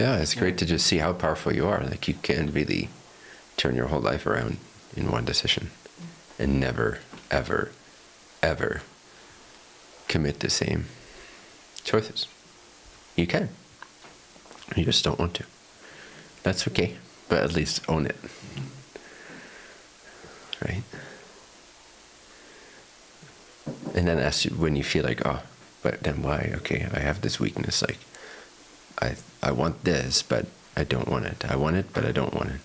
Yeah, it's great to just see how powerful you are. Like you can really turn your whole life around in one decision and never, ever, ever commit the same choices. You can. You just don't want to. That's okay, but at least own it. Right? And then as you, when you feel like, oh, but then why? Okay, I have this weakness. Like, I I want this, but I don't want it. I want it, but I don't want it.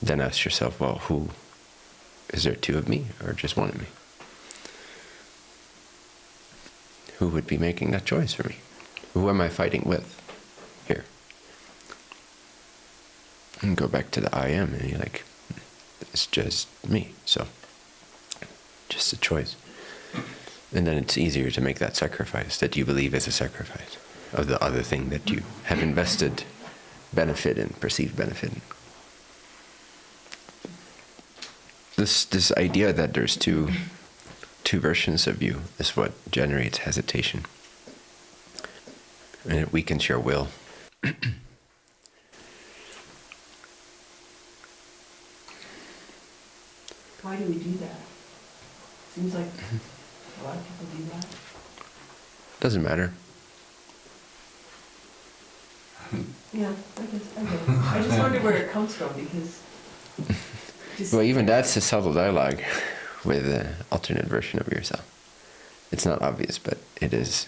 Then ask yourself, well, who is there two of me or just one of me? Who would be making that choice for me? Who am I fighting with here? And go back to the I am, and you're like, it's just me. So, just a choice. And then it's easier to make that sacrifice that you believe is a sacrifice of the other thing that you have invested benefit in, perceived benefit in. This, this idea that there's two, two versions of you is what generates hesitation. And it weakens your will. Why do we do that? Seems like a lot of people do that. Doesn't matter. Yeah, I guess, I get. I just wonder where it comes from because. Well, even that's a subtle dialogue with an alternate version of yourself. It's not obvious, but it is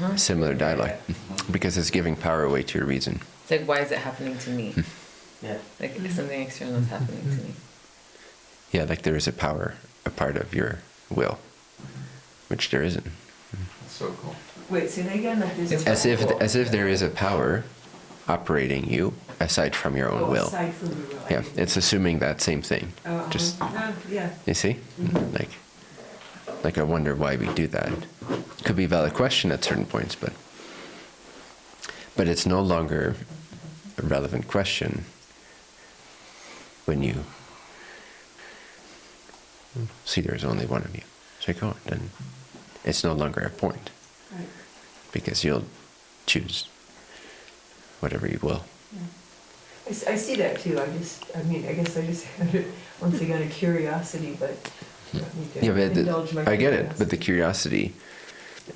a similar dialogue uh-huh. because it's giving power away to your reason. It's like, why is it happening to me? Hmm. Yeah. Like something external is happening to me. Yeah, like there is a power, a part of your will, which there isn't. That's so cool. Wait, say that again, like. As if, as if there is a power operating you aside from your own Oh, will. aside from your will. Yeah, it's assuming that same thing. Uh-huh. Just Ah, Yeah, you see, Mhm. like, like I wonder why we do that. Could be a valid question at certain points, but but it's no longer a relevant question when you see there's only one of you. It's like, oh, then it's no longer a point right, because you'll choose whatever you will. yeah. I, I see that too, I just, I mean, I guess I just had it, once again, a curiosity, but. I don't need to Yeah, but indulge my the, I get it. But the curiosity.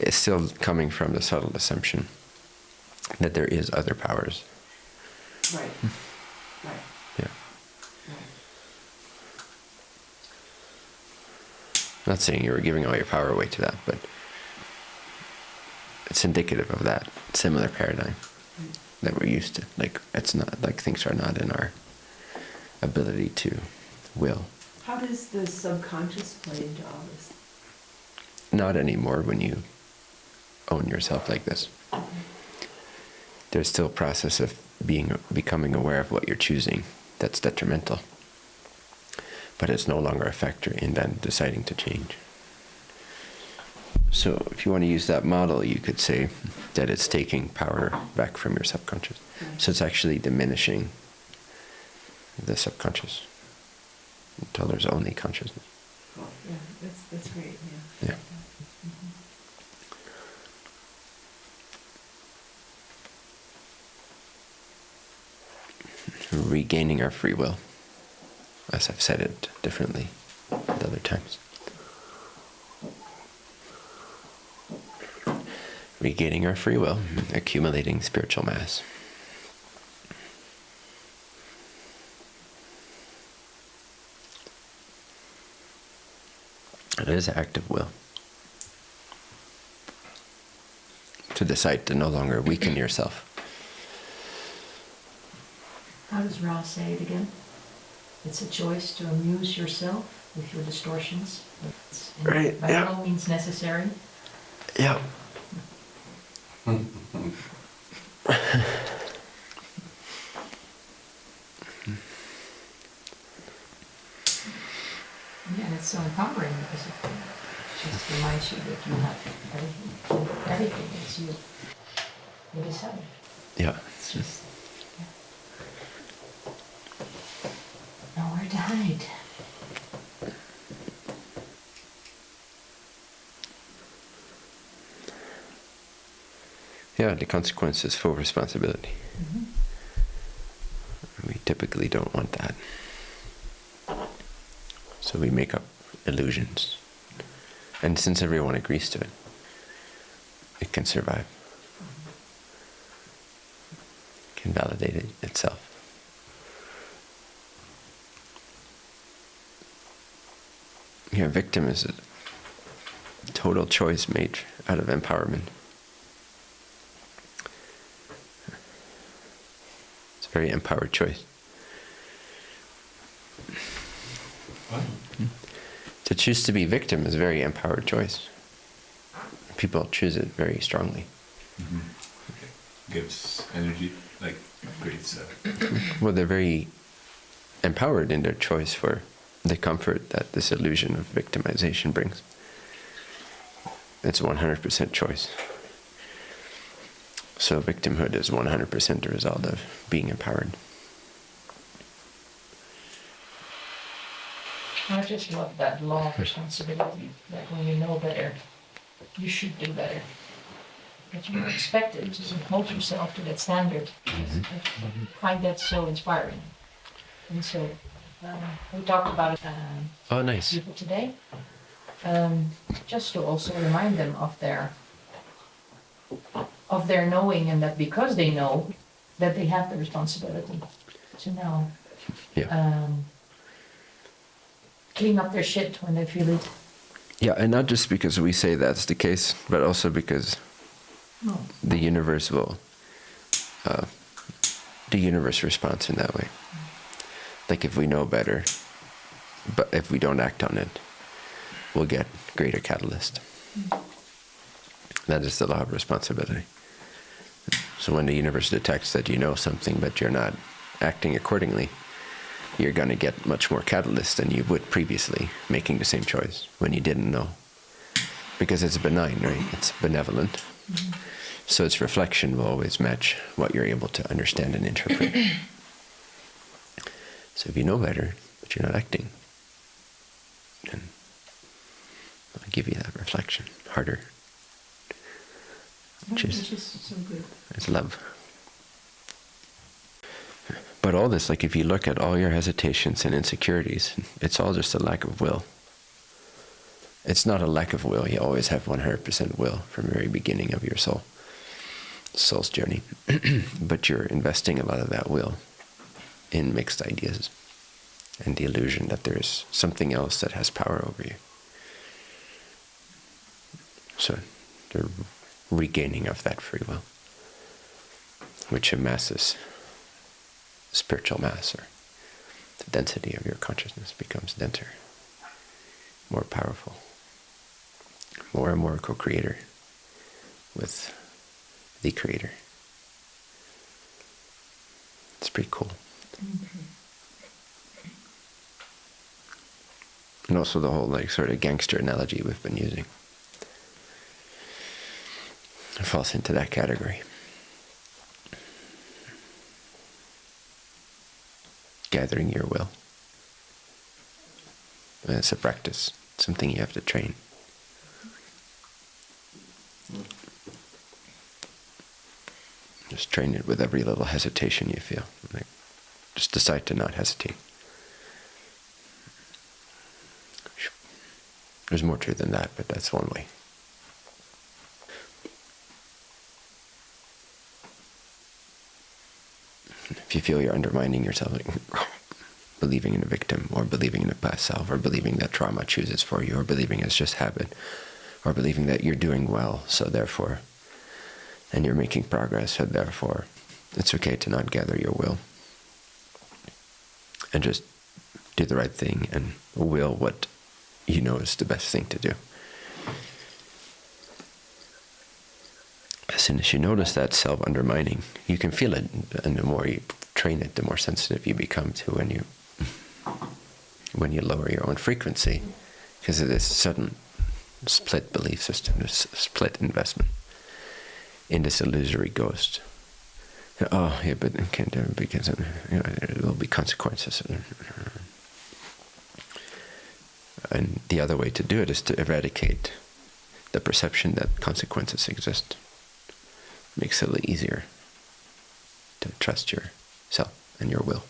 is still coming from the subtle assumption that there is other powers. Right, right, Yeah. right. Not saying you were giving all your power away to that, but it's indicative of that similar paradigm that we're used to. Like it's not like things are not in our ability to will. How does the subconscious play into all this? Not anymore when you own yourself like this. There's still a process of being becoming aware of what you're choosing that's detrimental. But it's no longer a factor in then deciding to change. So if you want to use that model, you could say that it's taking power back from your subconscious. So it's actually diminishing the subconscious until there's only consciousness. Cool, yeah, that's, that's great, yeah. Yeah. Mhm. regaining our free will, as I've said it differently at other times. Regaining our free will, accumulating spiritual mass. It is active will. To decide to no longer weaken yourself. How does Ra say it again? It's a choice to amuse yourself with your distortions. It's- Right, By yeah. no means necessary. Yeah. Yeah, and it's so empowering because it just reminds you that you have everything. Everything is you. You decide. Yeah. It's just, yeah. Nowhere to hide. Yeah, the consequences is full responsibility. Mhm. We typically don't want that. So we make up illusions. And since everyone agrees to it, it can survive, can validate it itself. Yeah, victim is a total choice made out of empowerment. It's a very empowered choice. Hmm? To choose to be victim is a very empowered choice. People choose it very strongly. Mm-hmm. Gives energy, like creates a Well, they're very empowered in their choice for the comfort that this illusion of victimization brings. It's 100% choice. So victimhood is 100% the result of being empowered. I just love that law of responsibility, that when you know better, you should do better. That you're expected to hold yourself to that standard. I find that so inspiring. And so, um, we talked about it, um, Oh, nice. people today, um, just to also remind them of their of their knowing and that because they know that they have the responsibility to now Yeah. um, clean up their shit when they feel it. Yeah, and not just because we say that's the case, but also because No. the universe will, uh, the universe responds in that way. Like if we know better, but if we don't act on it, we'll get greater catalyst. That is the law of responsibility. So when the universe detects that you know something but you're not acting accordingly, you're going to get much more catalyst than you would previously, making the same choice when you didn't know. Because it's benign, right? It's benevolent. So its reflection will always match what you're able to understand and interpret. so if you know better, but you're not acting, then I'll give you that reflection harder. Which is, Which is so good. is love. But all this, like if you look at all your hesitations and insecurities, it's all just a lack of will. It's not a lack of will. You always have 100% will from the very beginning of your soul, soul's journey. but you're investing a lot of that will in mixed ideas and the illusion that there's something else that has power over you. So the regaining of that free will, which amasses spiritual mass or the density of your consciousness becomes denser, more powerful, more and more co creator with the creator. It's pretty cool. And also the whole like sort of gangster analogy we've been using falls into that category. Gathering your will. It's a practice, something you have to train. Just train it with every little hesitation you feel. Like, just decide to not hesitate. There's more to it than that, but that's one way. If you feel you're undermining yourself, believing in a victim, or believing in a past self, or believing that trauma chooses for you, or believing it's just habit, or believing that you're doing well, so therefore, and you're making progress, so therefore, it's okay to not gather your will. And just do the right thing and will what you know is the best thing to do. Soon as you notice that self undermining, you can feel it, and the more you train it, the more sensitive you become to when you when you lower your own frequency, because of this sudden split belief system, this split investment in this illusory ghost. Oh, yeah, but it can't because you know, there will be consequences. And the other way to do it is to eradicate the perception that consequences exist makes it a little easier to trust yourself and your will,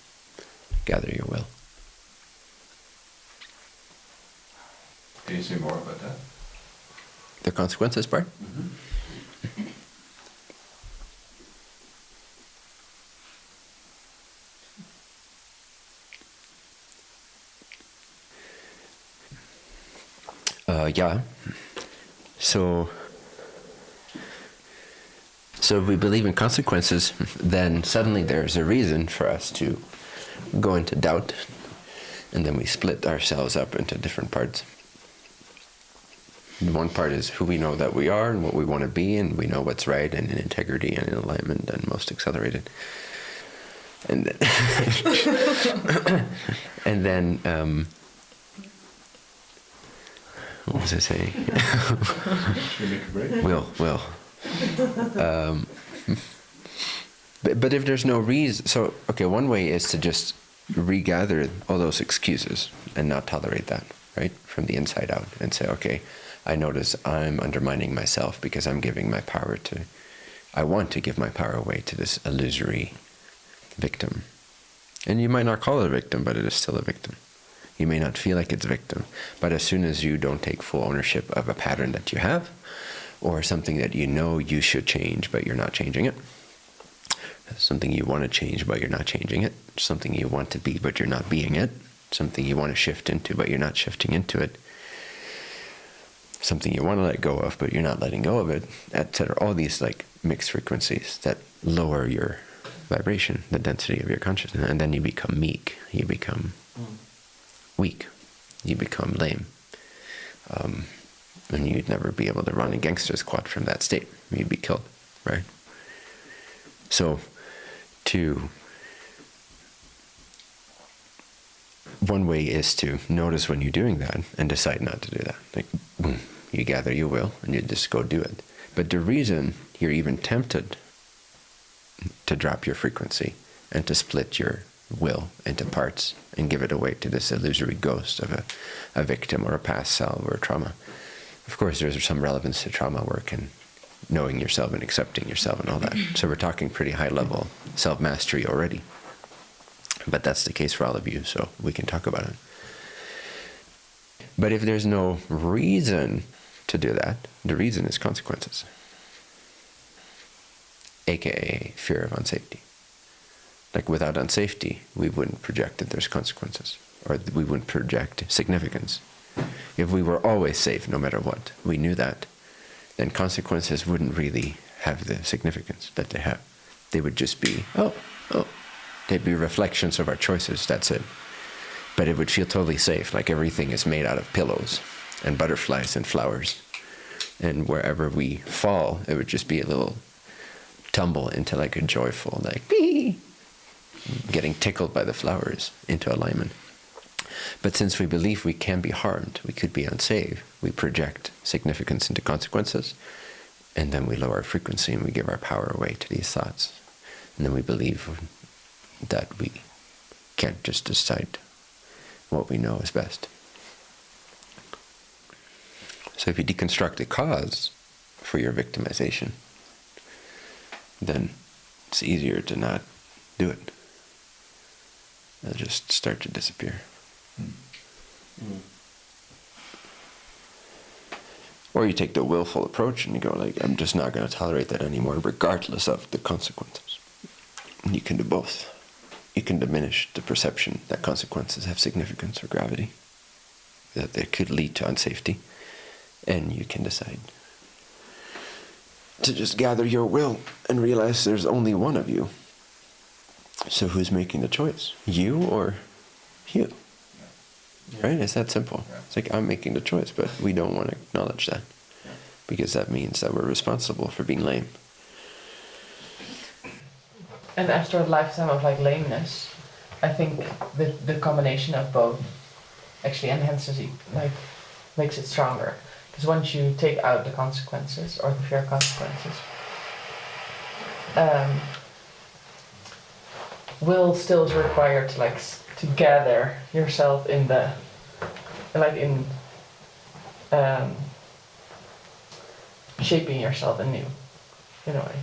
gather your will. Can you say more about that? The consequences part? Uh, yeah. So, so if we believe in consequences, then suddenly there's a reason for us to go into doubt, and then we split ourselves up into different parts. One part is who we know that we are and what we want to be, and we know what's right and in integrity and in alignment and most accelerated. And then, and then um, what was I saying? Should we make a break? will, will. Um, but, but if there's no reason, so, okay, one way is to just regather all those excuses and not tolerate that, right? From the inside out and say, okay, I notice I'm undermining myself because I'm giving my power to, I want to give my power away to this illusory victim. And you might not call it a victim, but it is still a victim. You may not feel like it's a victim, but as soon as you don't take full ownership of a pattern that you have, or something that you know you should change, but you're not changing it, something you want to change, but you're not changing it, something you want to be, but you're not being it, something you want to shift into, but you're not shifting into it, something you want to let go of, but you're not letting go of it, etc. All these like mixed frequencies that lower your vibration, the density of your consciousness, and then you become meek, you become weak, you become lame. Um, and you'd never be able to run a gangster squad from that state. You'd be killed, right? So, to one way is to notice when you're doing that and decide not to do that. Like, boom, you gather your will and you just go do it. But the reason you're even tempted to drop your frequency and to split your will into parts and give it away to this illusory ghost of a, a victim or a past self or a trauma. Of course, there's some relevance to trauma work and knowing yourself and accepting yourself and all that. Mm-hmm. So we're talking pretty high level self mastery already. But that's the case for all of you, so we can talk about it. But if there's no reason to do that, the reason is consequences, aka fear of unsafety. Like without unsafety, we wouldn't project that there's consequences, or we wouldn't project significance. If we were always safe, no matter what, we knew that, then consequences wouldn't really have the significance that they have. They would just be, oh, oh, they'd be reflections of our choices, that's it. But it would feel totally safe, like everything is made out of pillows and butterflies and flowers. And wherever we fall, it would just be a little tumble into like a joyful, like, bee, getting tickled by the flowers into alignment. But since we believe we can be harmed, we could be unsafe, we project significance into consequences, and then we lower our frequency and we give our power away to these thoughts. And then we believe that we can't just decide what we know is best. So if you deconstruct the cause for your victimization, then it's easier to not do it. It'll just start to disappear. Hmm. Or you take the willful approach and you go like, I'm just not going to tolerate that anymore, regardless of the consequences. And you can do both. You can diminish the perception that consequences have significance or gravity, that they could lead to unsafety, and you can decide to just gather your will and realize there's only one of you. So who's making the choice? You or you? Right? It's that simple. Yeah. It's like I'm making the choice, but we don't want to acknowledge that because that means that we're responsible for being lame. And after a lifetime of like lameness, I think the the combination of both actually enhances it, like makes it stronger. Because once you take out the consequences or the fear consequences, um, will still is required to like to gather yourself in the like in um, shaping yourself anew in a way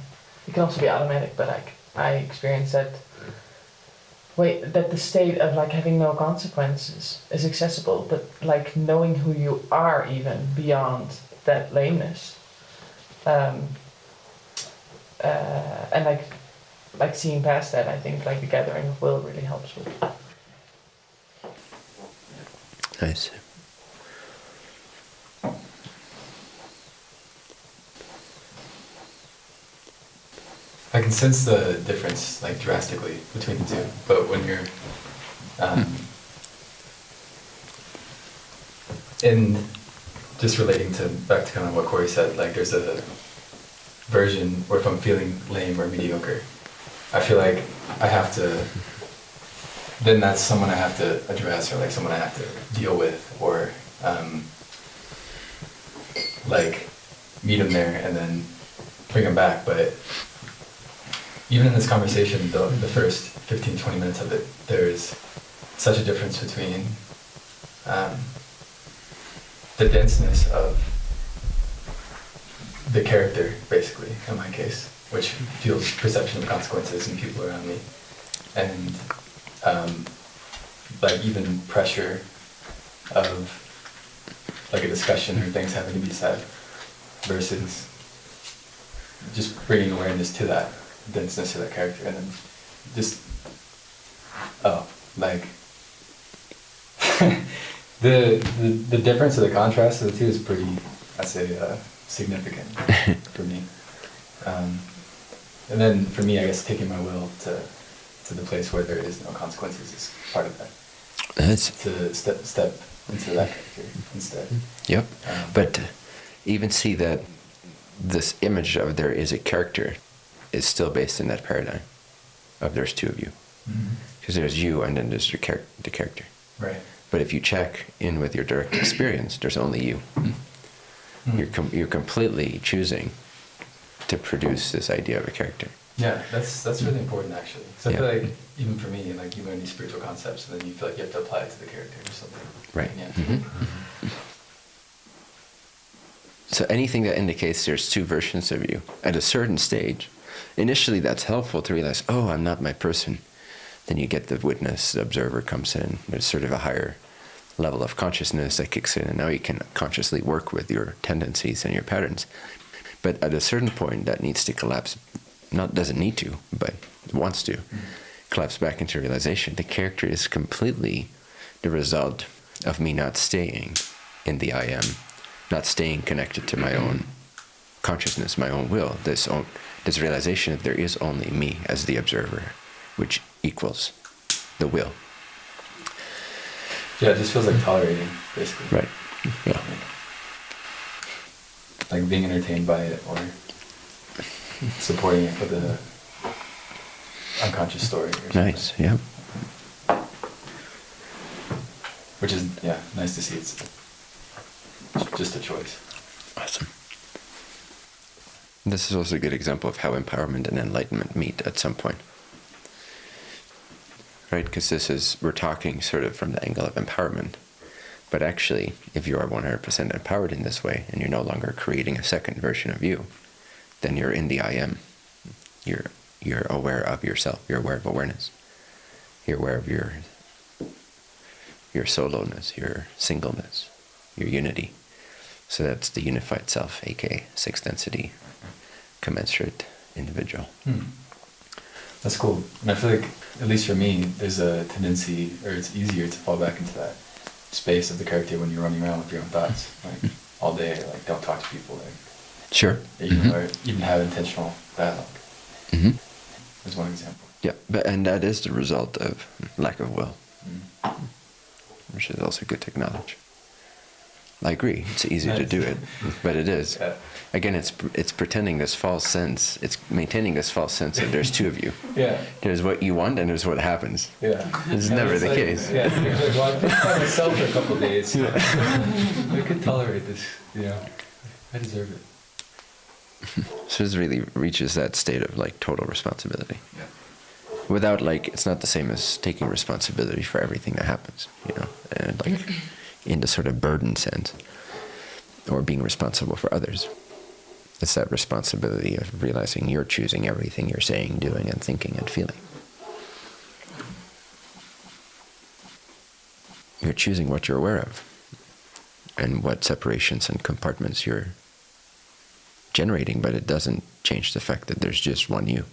it can also be automatic, but like I experience that. Wait, that the state of like having no consequences is accessible, but like knowing who you are even beyond that lameness, um, uh, and like like seeing past that, I think like the gathering of will really helps with. Nice. I can sense the difference like drastically between the two. But when you're um, in just relating to back to kind of what Corey said, like there's a version where if I'm feeling lame or mediocre, I feel like I have to. Then that's someone I have to address or like someone I have to deal with or um, like meet them there and then bring them back. But even in this conversation, the, the first 15, 20 minutes of it, there's such a difference between um, the denseness of the character, basically, in my case, which feels perception of consequences in people around me, and um, like even pressure of like a discussion or things having to be said, versus just bringing awareness to that denseness of that character, and then just oh, like the, the the difference of the contrast of the two is pretty, I say, uh, significant for me. Um, and then for me, I guess taking my will to to the place where there is no consequences is part of that. That's To step step into that character instead. yep. Um, But even see that this image of there is a character is still based in that paradigm of there's two of you. Mhm. Because there's you and then there's your char- the character. Right. But if you check in with your direct experience, there's only you. Mm. You're, com- you're completely choosing to produce this idea of a character. Yeah, that's that's really important actually. So I feel like even for me, like you learn these spiritual concepts, and then you feel like you have to apply it to the character or something. Right. Yeah. Mhm. So anything that indicates there's two versions of you at a certain stage, initially that's helpful to realize, oh, I'm not my person. Then you get the witness, the observer comes in. There's sort of a higher level of consciousness that kicks in, and now you can consciously work with your tendencies and your patterns. But at a certain point, that needs to collapse. Not doesn't need to, but wants to mm-hmm. collapse back into realization. The character is completely the result of me not staying in the I am, not staying connected to my own consciousness, my own will. This own, this realization that there is only me as the observer, which equals the will. Yeah, it just feels like tolerating, basically. Right. Yeah. Like being entertained by it or supporting it with a unconscious story or something. Nice. Yeah. Which is, yeah, nice to see it's just a choice. Awesome. This is also a good example of how empowerment and enlightenment meet at some point. Right? Because this is, we're talking sort of from the angle of empowerment. But actually, if you are 100% empowered in this way and you're no longer creating a second version of you, then you're in the I am. You're, you're aware of yourself. You're aware of awareness. You're aware of your, your soloness, your singleness, your unity. So that's the unified self, aka sixth density, commensurate individual. Hmm. That's cool. And I feel like, at least for me, there's a tendency, or it's easier to fall back into that space of the character when you're running around with your own thoughts, like all day, like don't talk to people, like Sure. even or even have intentional dialogue. hmm Is one example. Yeah, but and that is the result of lack of will, Mm. which is also good to acknowledge. I agree. It's easy to do it, but it is. Yeah. Again, it's it's pretending this false sense. It's maintaining this false sense that there's two of you. Yeah. There's what you want, and there's what happens. Yeah. It's And never the like- case. Yeah. Like, well, I've been by myself for a couple of days. I could tolerate this. Know, I deserve it. So this really reaches that state of like total responsibility. Yeah. without like it's not the same as taking responsibility for everything that happens you know and like in the sort of burden sense or being responsible for others It's that responsibility of realizing you're choosing everything you're saying, doing, and thinking and feeling. You're choosing what you're aware of and what separations and compartments you're generating, but it doesn't change the fact that there's just one you.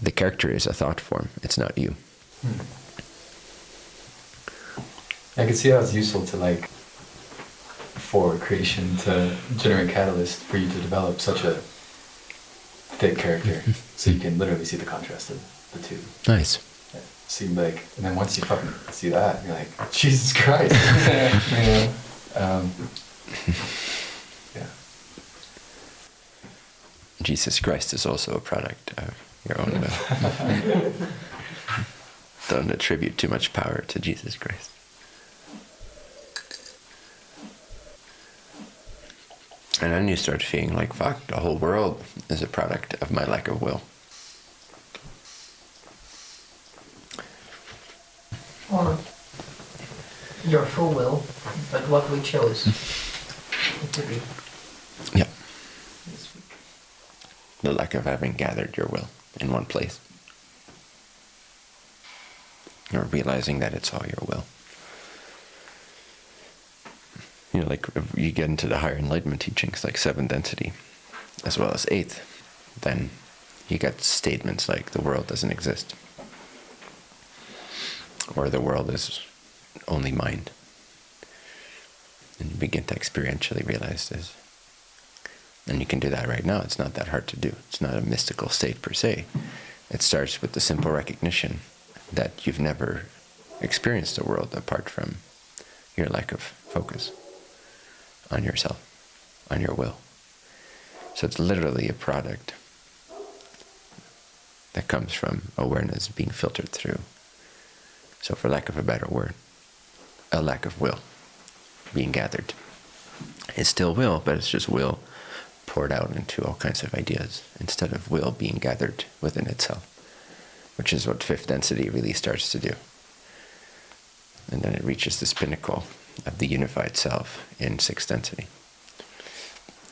The character is a thought form, it's not you. I can see how it's useful to like for creation to generate catalyst for you to develop such a thick character, so you can literally see the contrast of the two. Nice. Yeah. You like, and then once you fucking see that, you're like, Jesus Christ, you know? Um, yeah. Jesus Christ is also a product of your own will. Uh, don't attribute too much power to Jesus Christ. And then you start feeling like, fuck, the whole world is a product of my lack of will. Or your full will, but what we chose to be Yeah. The lack of having gathered your will in one place. Or realizing that it's all your will. You know, like if you get into the higher enlightenment teachings, like seventh density, as well as eighth, then you get statements like the world doesn't exist. Or the world is only mind. And you begin to experientially realize this. And you can do that right now. It's not that hard to do. It's not a mystical state per se. It starts with the simple recognition that you've never experienced the world apart from your lack of focus on yourself, on your will. So it's literally a product that comes from awareness being filtered through. So, for lack of a better word, a lack of will being gathered. It's still will, but it's just will poured out into all kinds of ideas instead of will being gathered within itself, which is what fifth density really starts to do. And then it reaches this pinnacle of the unified self in sixth density.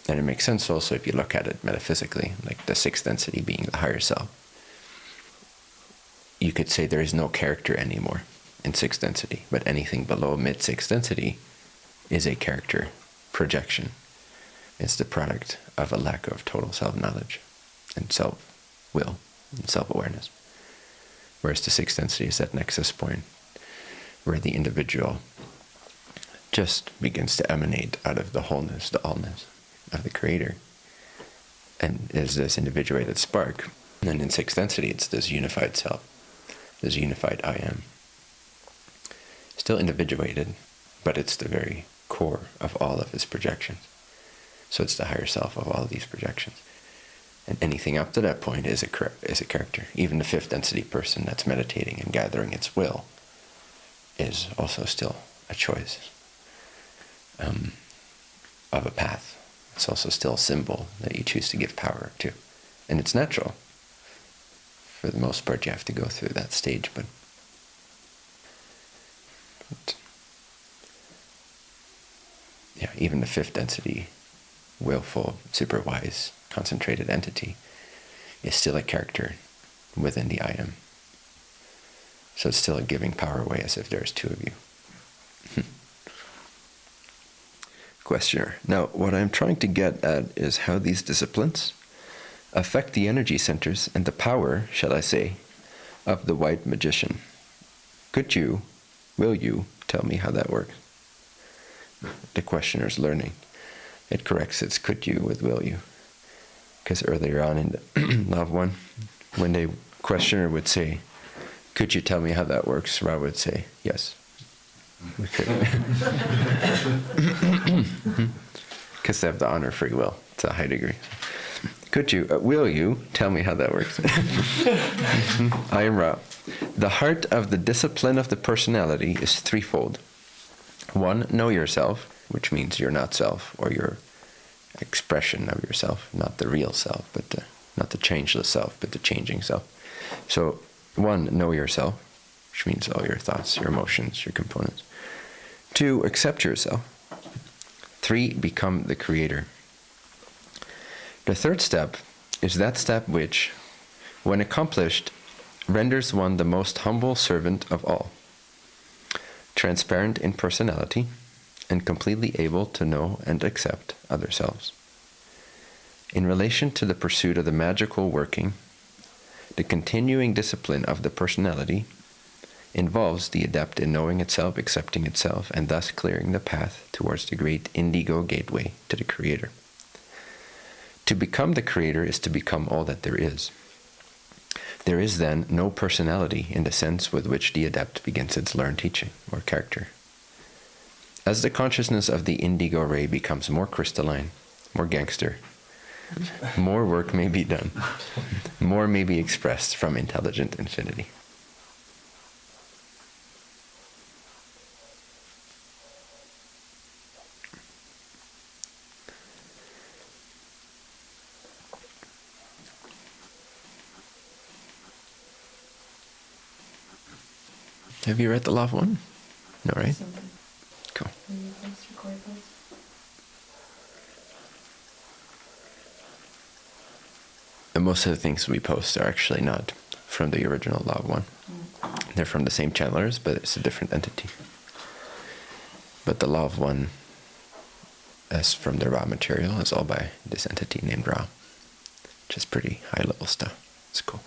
And it makes sense also if you look at it metaphysically, like the sixth density being the higher self. You could say there is no character anymore in sixth density, but anything below mid sixth density is a character projection. It's the product of a lack of total self knowledge and self will and self awareness. Whereas the sixth density is that nexus point where the individual just begins to emanate out of the wholeness, the allness of the Creator. And is this individuated spark. And in sixth density, it's this unified self, this unified I am. Still individuated, but it's the very core of all of his projections. So it's the higher self of all of these projections. And anything up to that point is a, is a character. Even the fifth density person that's meditating and gathering its will is also still a choice um, of a path. It's also still a symbol that you choose to give power to. And it's natural. For the most part, you have to go through that stage, but. but yeah, even the fifth density, willful, super wise, concentrated entity is still a character within the I am. So it's still a giving power away as if there's two of you. Hmm. Questioner. Now, what I'm trying to get at is how these disciplines affect the energy centers and the power, shall I say, of the white magician. Could you, will you, tell me how that works? The questioner's learning. It corrects its could you with will you. Because earlier on in the Law of One, when the questioner would say, Could you tell me how that works? Ra would say, Yes. Because they have the honor free will to a high degree. Could you, uh, will you tell me how that works? I am Ra. The heart of the discipline of the personality is threefold. One, know yourself, which means you're not self, or your expression of yourself, not the real self, but the, not the changeless self, but the changing self. So, one, know yourself, which means all your thoughts, your emotions, your components. Two, accept yourself. Three, become the creator. The third step is that step which, when accomplished, renders one the most humble servant of all, transparent in personality, and completely able to know and accept other selves. In relation to the pursuit of the magical working, the continuing discipline of the personality involves the adept in knowing itself, accepting itself, and thus clearing the path towards the great indigo gateway to the Creator. To become the Creator is to become all that there is. There is then no personality in the sense with which the adept begins its learned teaching or character. As the consciousness of the indigo ray becomes more crystalline, more gangster, more work may be done, more may be expressed from intelligent infinity. Have you read the Law of One? No, right? Cool. And most of the things we post are actually not from the original Law of One. They're from the same channelers, but it's a different entity. But the Law of One, as from the Ra material, is all by this entity named Ra, which is pretty high level stuff. It's cool.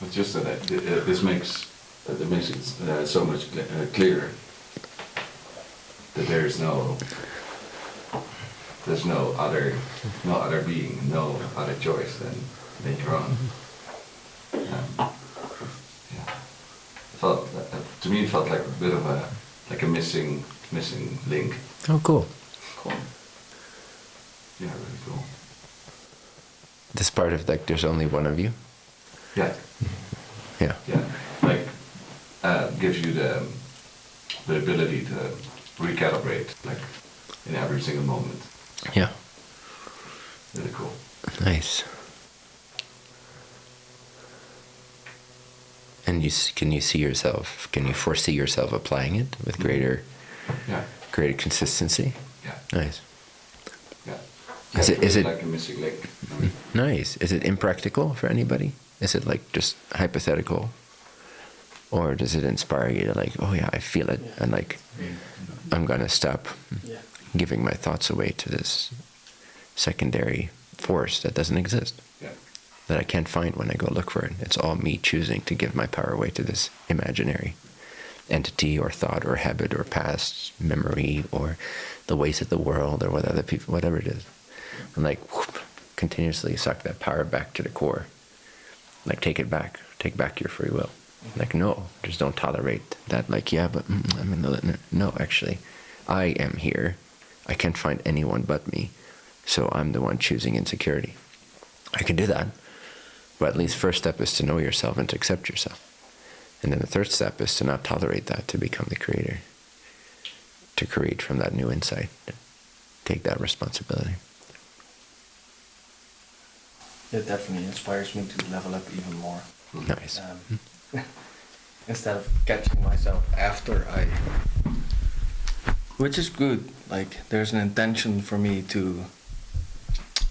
But just that uh, this makes that makes it uh, so much cl- uh, clearer that there is no there's no other no other being, no other choice than your own. Um, yeah, felt uh, to me it felt like a bit of a like a missing missing link. Oh, cool. Cool. Yeah, really cool. This part of like, there's only one of you. Yeah. Yeah. Yeah, like uh, gives you the the ability to recalibrate, like in every single moment. Yeah. Really cool. Nice. And you can you see yourself? Can you foresee yourself applying it with mm-hmm. greater, Yeah, greater consistency? yeah, Nice. yeah. Is it- is it- like a missing link? Nice. Is it impractical for anybody? Is it like just hypothetical, or does it inspire you to like, oh yeah, I feel it, and like, I'm gonna stop Yeah. giving my thoughts away to this secondary force that doesn't exist. Yeah, that I can't find when I go look for it. It's all me choosing to give my power away to this imaginary entity or thought or habit or past memory or the ways of the world or what other people, whatever it is. And like whoop, continuously suck that power back to the core. Like take it back, take back your free will. Like no, just don't tolerate that. Like yeah, but mm, I'm in the no. Actually, I am here. I can't find anyone but me, so I'm the one choosing insecurity. I can do that. But at least first step is to know yourself and to accept yourself. And then the third step is to not tolerate that, to become the creator. To create from that new insight. Take that responsibility. It definitely inspires me to level up even more. Nice. Um, instead of catching myself after I, which is good. Like there's an intention for me to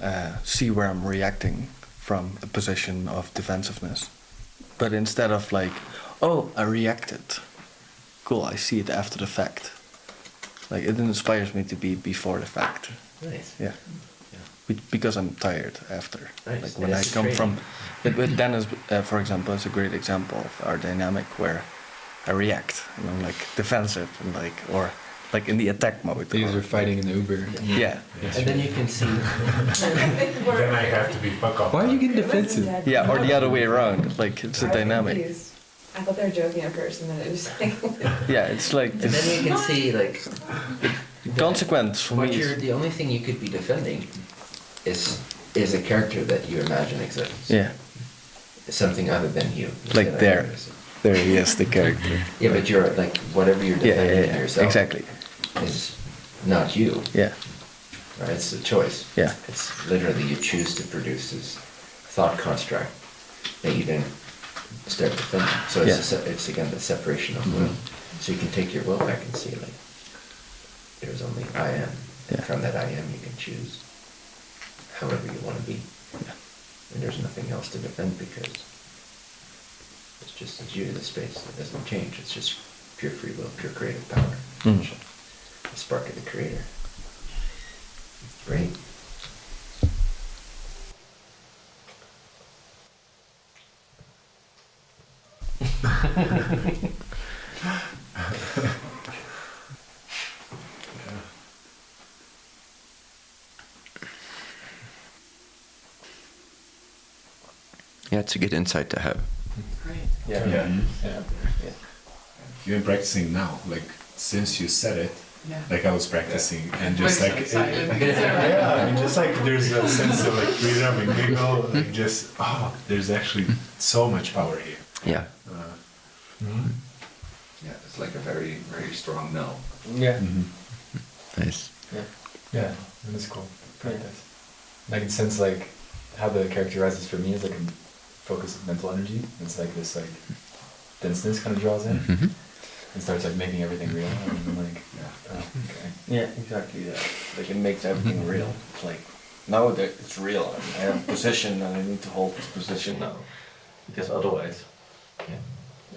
uh, see where I'm reacting from a position of defensiveness, but instead of like, oh, I reacted. Cool, I see it after the fact. Like it inspires me to be before the fact. Nice. Yeah. Be- because I'm tired after. Nice. Like when Yeah, I come training. from, but, but Dennis, uh, for example, is a great example of our dynamic where I react and I'm like defensive and like or like in the attack mode. These are fighting in the Uber. Yeah. And then you can see. Then I have to be fuck off. Why are you getting defensive? Yeah, or the other way around. Like it's a dynamic. I thought they were joking at first, and then it was like. Yeah, it's like And this then you can see, like, consequence for what me. you're, the only thing you could be defending is is a character that you imagine exists. yeah, Something other than you. Like there. there he is, the character. Yeah, but you're like whatever you're Yeah, yeah, yeah, yourself exactly. is not you. Yeah, Right? It's a choice. Yeah. It's literally you choose to produce this thought construct that you then start defending. So it's Yeah. a it's again the separation of will. Mm-hmm. So you can take your will back and see like there's only I am. Yeah. From that I am you can choose. However you want to be. And there's nothing else to defend because it's just it's you, the space. It doesn't change. It's just pure free will, pure creative power. Mm. The spark of the creator. Great. Yeah, it's a good insight to have. Yeah. Yeah. Yeah. You've been practicing now, like since you said it. Yeah. Like I was practicing, and We're just so like excited. yeah, I mean, just like there's a sense of like freedom and giggle, like just oh, there's actually so much power here. Yeah. Uh, Yeah, it's like a very, very strong no. Yeah. mhm. Nice. Yeah. Yeah, and it's cool. Practice. And I can sense like how the character rises for me is like a focus of mental energy. It's like this like denseness kind of draws in hmm and starts like making everything real. And I'm like, Yeah. oh, okay. Yeah, exactly that. Like it makes everything real. It's like now that it's real. I have a position and I need to hold this position now. Because otherwise, yeah,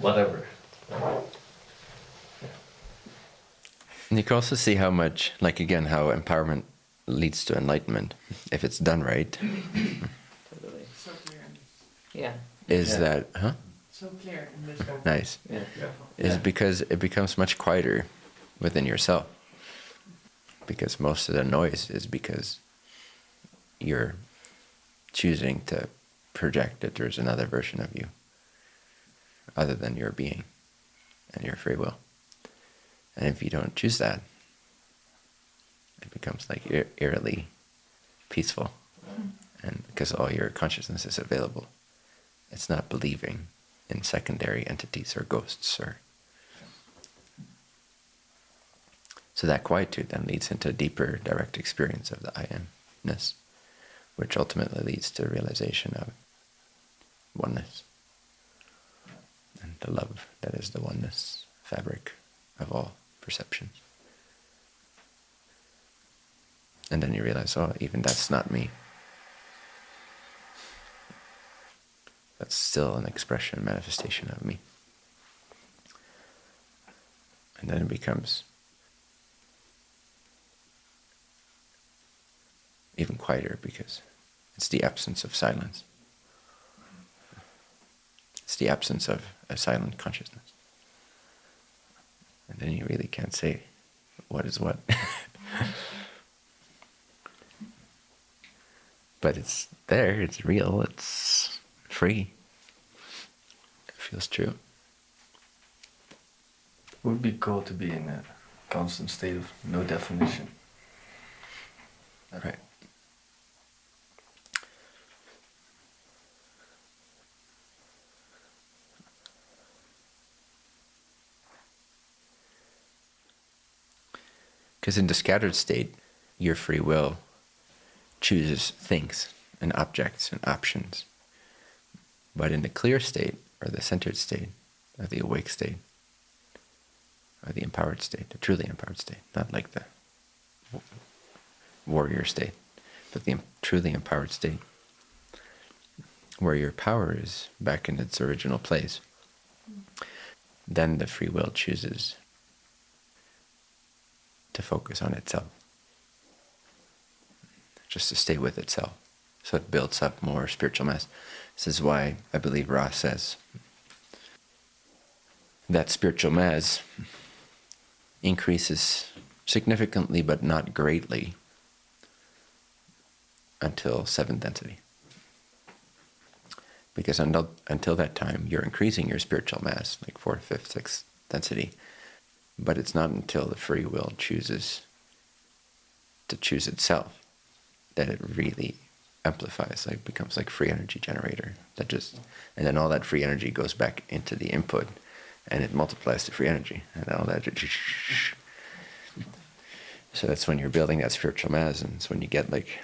whatever. And you can also see how much, like again, how empowerment leads to enlightenment if it's done right. Totally. So clear, and Yeah. Is Yeah. that, huh? so clear in. Nice. Yeah. Is Yeah. because it becomes much quieter within yourself. Because most of the noise is because you're choosing to project that there's another version of you other than your being and your free will. And if you don't choose that, it becomes like eerily peaceful. And because all your consciousness is available, it's not believing in secondary entities or ghosts or. So that quietude then leads into a deeper direct experience of the I amness, which ultimately leads to realization of oneness and the love that is the oneness fabric of all perceptions. And then you realize, oh, even that's not me. That's still an expression, manifestation of me. And then it becomes even quieter because it's the absence of silence. It's the absence of a silent consciousness. And then you really can't say what is what. but it's there, it's real, it's free. It feels true. It would be cool to be in a constant state of no definition. Right. Because in the scattered state, your free will chooses things and objects and options. But in the clear state, or the centered state, or the awake state, or the empowered state, the truly empowered state, not like the warrior state, but the truly empowered state, where your power is back in its original place, then the free will chooses to focus on itself, just to stay with itself. So it builds up more spiritual mass. This is why I believe Ra says that spiritual mass increases significantly but not greatly until seventh density. Because until, until that time, you're increasing your spiritual mass, like fourth, fifth, sixth density. But it's not until the free will chooses to choose itself that it really amplifies, like becomes like free energy generator. That just and then all that free energy goes back into the input and it multiplies the free energy and all that so that's when you're building that spiritual mass and it's when you get like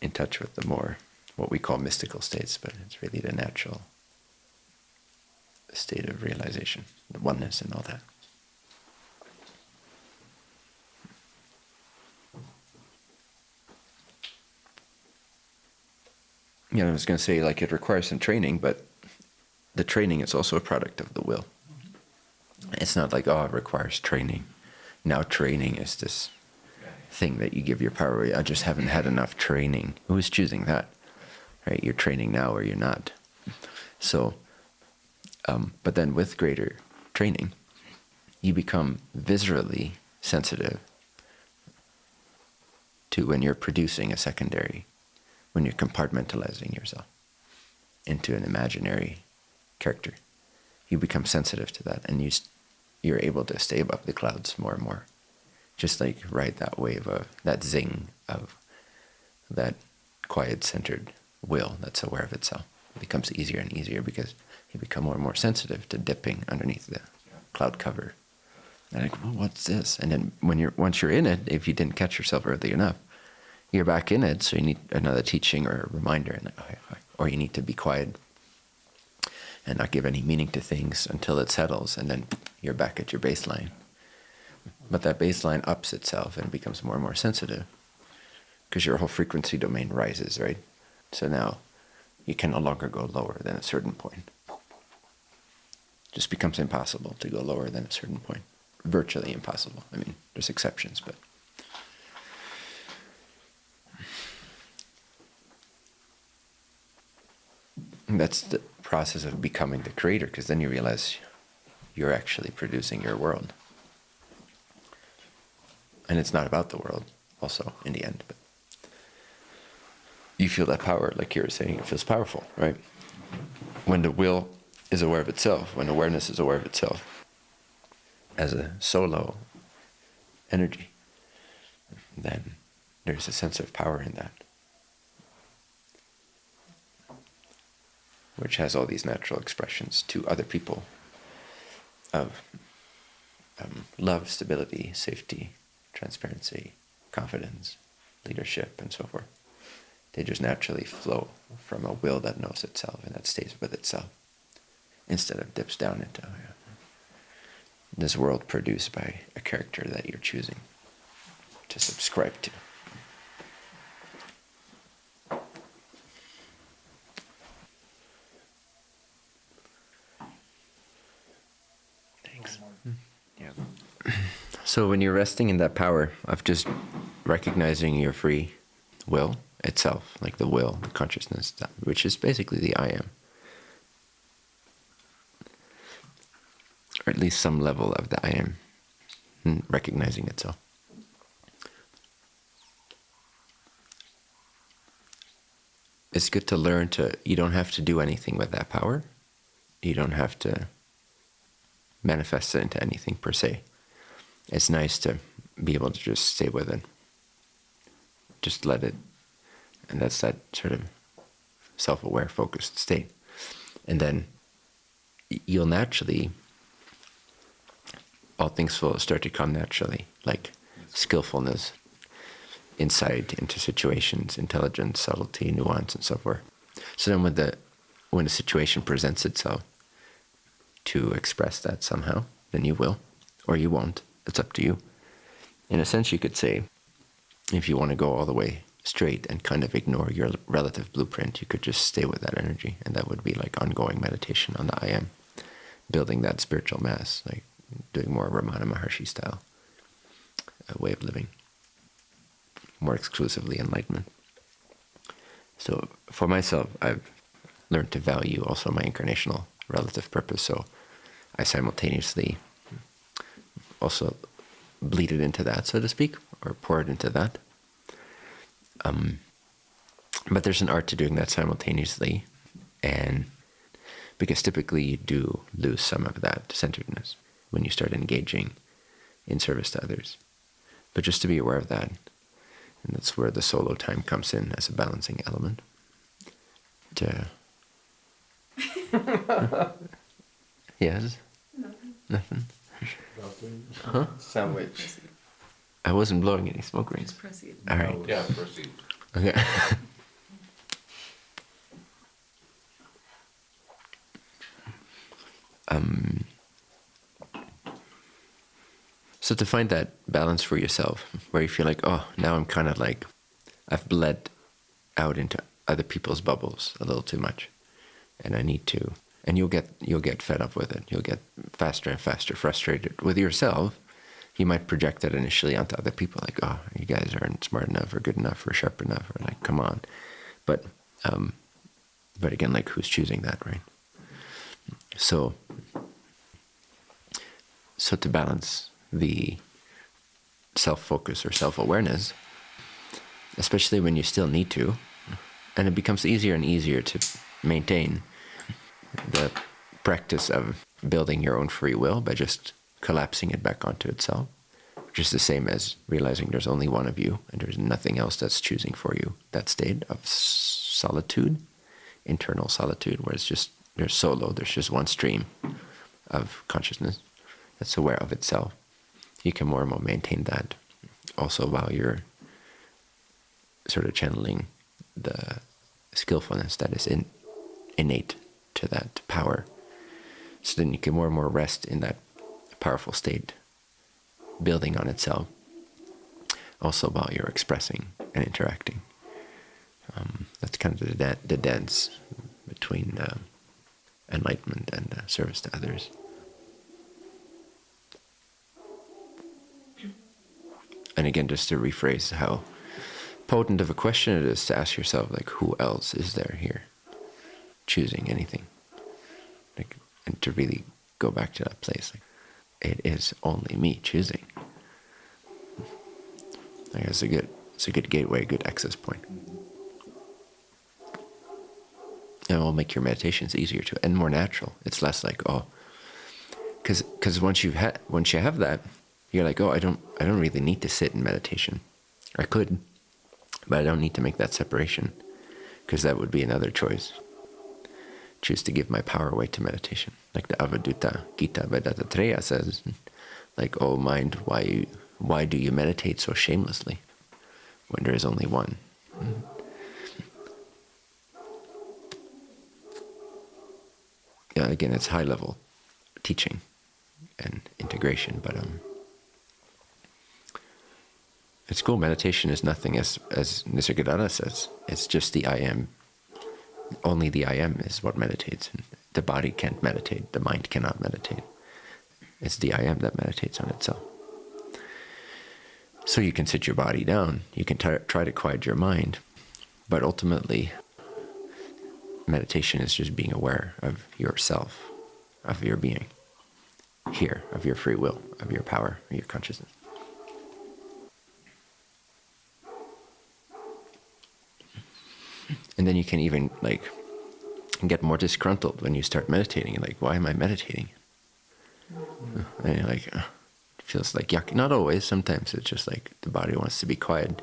in touch with the more what we call mystical states, but it's really the natural state of realization, the oneness and all that. You know, I was going to say like it requires some training, but the training is also a product of the will. It's not like oh, it requires training. Now training is this thing that you give your power. away. I just haven't had enough training. Who's choosing that? Right? You're training now or you're not. So, um, but then with greater training, you become viscerally sensitive to when you're producing a secondary, when you're compartmentalizing yourself into an imaginary character. You become sensitive to that, and you, you're able to stay above the clouds more and more. Just like ride that wave of that zing of that quiet centered will that's aware of itself. It becomes easier and easier because you become more and more sensitive to dipping underneath the cloud cover. And like, well, what's this? And then when you're once you're in it, if you didn't catch yourself early enough, you're back in it. So you need another teaching or a reminder, and or you need to be quiet and not give any meaning to things until it settles, and then you're back at your baseline. But that baseline ups itself and becomes more and more sensitive because your whole frequency domain rises, right? So now you can no longer go lower than a certain point. Just becomes impossible to go lower than a certain point. Virtually impossible. I mean, there's exceptions, but. That's the process of becoming the creator, because then you realize you're actually producing your world. And it's not about the world, also, in the end. But you feel that power, like you were saying, it feels powerful, right? When the will is aware of itself, when awareness is aware of itself as a solo energy, then there's a sense of power in that. Which has all these natural expressions to other people of um, love, stability, safety, transparency, confidence, leadership, and so forth. They just naturally flow from a will that knows itself and that stays with itself instead of dips down into uh, this world produced by a character that you're choosing to subscribe to. So when you're resting in that power of just recognizing your free will itself, like the will, the consciousness, which is basically the I am, or at least some level of the I am, mm, recognizing itself. It's good to learn to, you don't have to do anything with that power. You don't have to manifest it into anything per se. It's nice to be able to just stay with it. Just let it. And that's that sort of self aware, focused state. And then you'll naturally, all things will start to come naturally, like skillfulness, insight into situations, intelligence, subtlety, nuance, and so forth. So then when the when a situation presents itself, to express that somehow, then you will, or you won't. It's up to you. In a sense, you could say, if you want to go all the way straight and kind of ignore your relative blueprint, you could just stay with that energy, and that would be like ongoing meditation on the I am, building that spiritual mass, like doing more Ramana Maharshi style uh, way of living, more exclusively enlightenment. So for myself, I've learned to value also my incarnational relative purpose. So I simultaneously also bleed it into that, so to speak, or pour it into that. Um, but there's an art to doing that simultaneously, and because typically you do lose some of that centeredness when you start engaging in service to others. But just to be aware of that, and that's where the solo time comes in as a balancing element. To yes, nothing. Huh? Sandwich. I wasn't blowing any smoke rings. proceed. All right. Yeah, proceed. Okay. um, so to find that balance for yourself, where you feel like, oh, now I'm kind of like, I've bled out into other people's bubbles a little too much, and I need to. And you'll get you'll get fed up with it. You'll get faster and faster frustrated with yourself. You might project that initially onto other people, like, "Oh, you guys aren't smart enough, or good enough, or sharp enough," or like, "Come on." But, um, but again, like, who's choosing that, right? So, so to balance the self-focus or self-awareness, especially when you still need to, and it becomes easier and easier to maintain the practice of building your own free will by just collapsing it back onto itself, which is the same as realizing there's only one of you and there's nothing else that's choosing for you. That state of solitude, internal solitude, where it's just there's solo, there's just one stream of consciousness that's aware of itself. You can more and more maintain that also while you're sort of channeling the skillfulness that is in, innate to that power. So then you can more and more rest in that powerful state, building on itself, also while you're expressing and interacting. Um, that's kind of the, the dance between uh, enlightenment and uh, service to others. And again, just to rephrase how potent of a question it is to ask yourself, like, who else is there here choosing anything? Like, and to really go back to that place, like, it is only me choosing. I guess it's a good, it's a good gateway, good access point. And it will make your meditations easier to and more natural. It's less like oh, because because once you ha- once you have that, you're like oh I don't I don't really need to sit in meditation. I could, but I don't need to make that separation, because that would be another choice. Choose to give my power away to meditation, like the Avadhuta Gita by Dattatreya says, like oh mind, why why do you meditate so shamelessly, when there is only one? yeah, again, it's high level teaching and integration, but um, it's cool. Meditation is nothing, as as Nisargadatta says. It's just the I am. Only the I am is what meditates. And the body can't meditate. The mind cannot meditate. It's the I am that meditates on itself. So you can sit your body down. You can try to quiet your mind, but ultimately, meditation is just being aware of yourself, of your being, here, of your free will, of your power, of your consciousness. And then you can even like get more disgruntled when you start meditating. Like, why am I meditating? And you're like, uh, it feels like yuck. Not always. Sometimes it's just like the body wants to be quiet,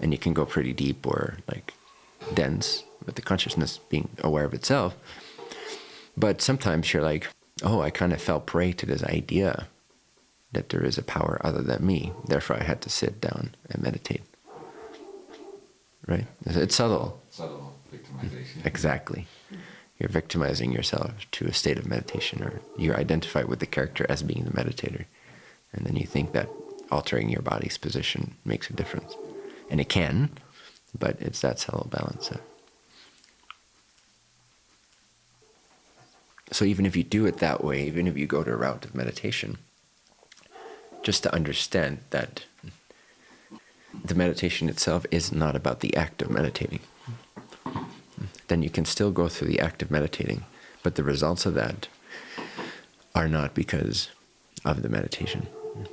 and you can go pretty deep or like dense with the consciousness being aware of itself. But sometimes you're like, oh, I kind of fell prey to this idea that there is a power other than me. Therefore, I had to sit down and meditate. Right? It's subtle. Victimization. Exactly. You're victimizing yourself to a state of meditation, or you identify with the character as being the meditator. And then you think that altering your body's position makes a difference. And it can, but it's that subtle balance. So even if you do it that way, even if you go to a route of meditation, just to understand that the meditation itself is not about the act of meditating, then you can still go through the act of meditating, but the results of that are not because of the meditation. Hmm.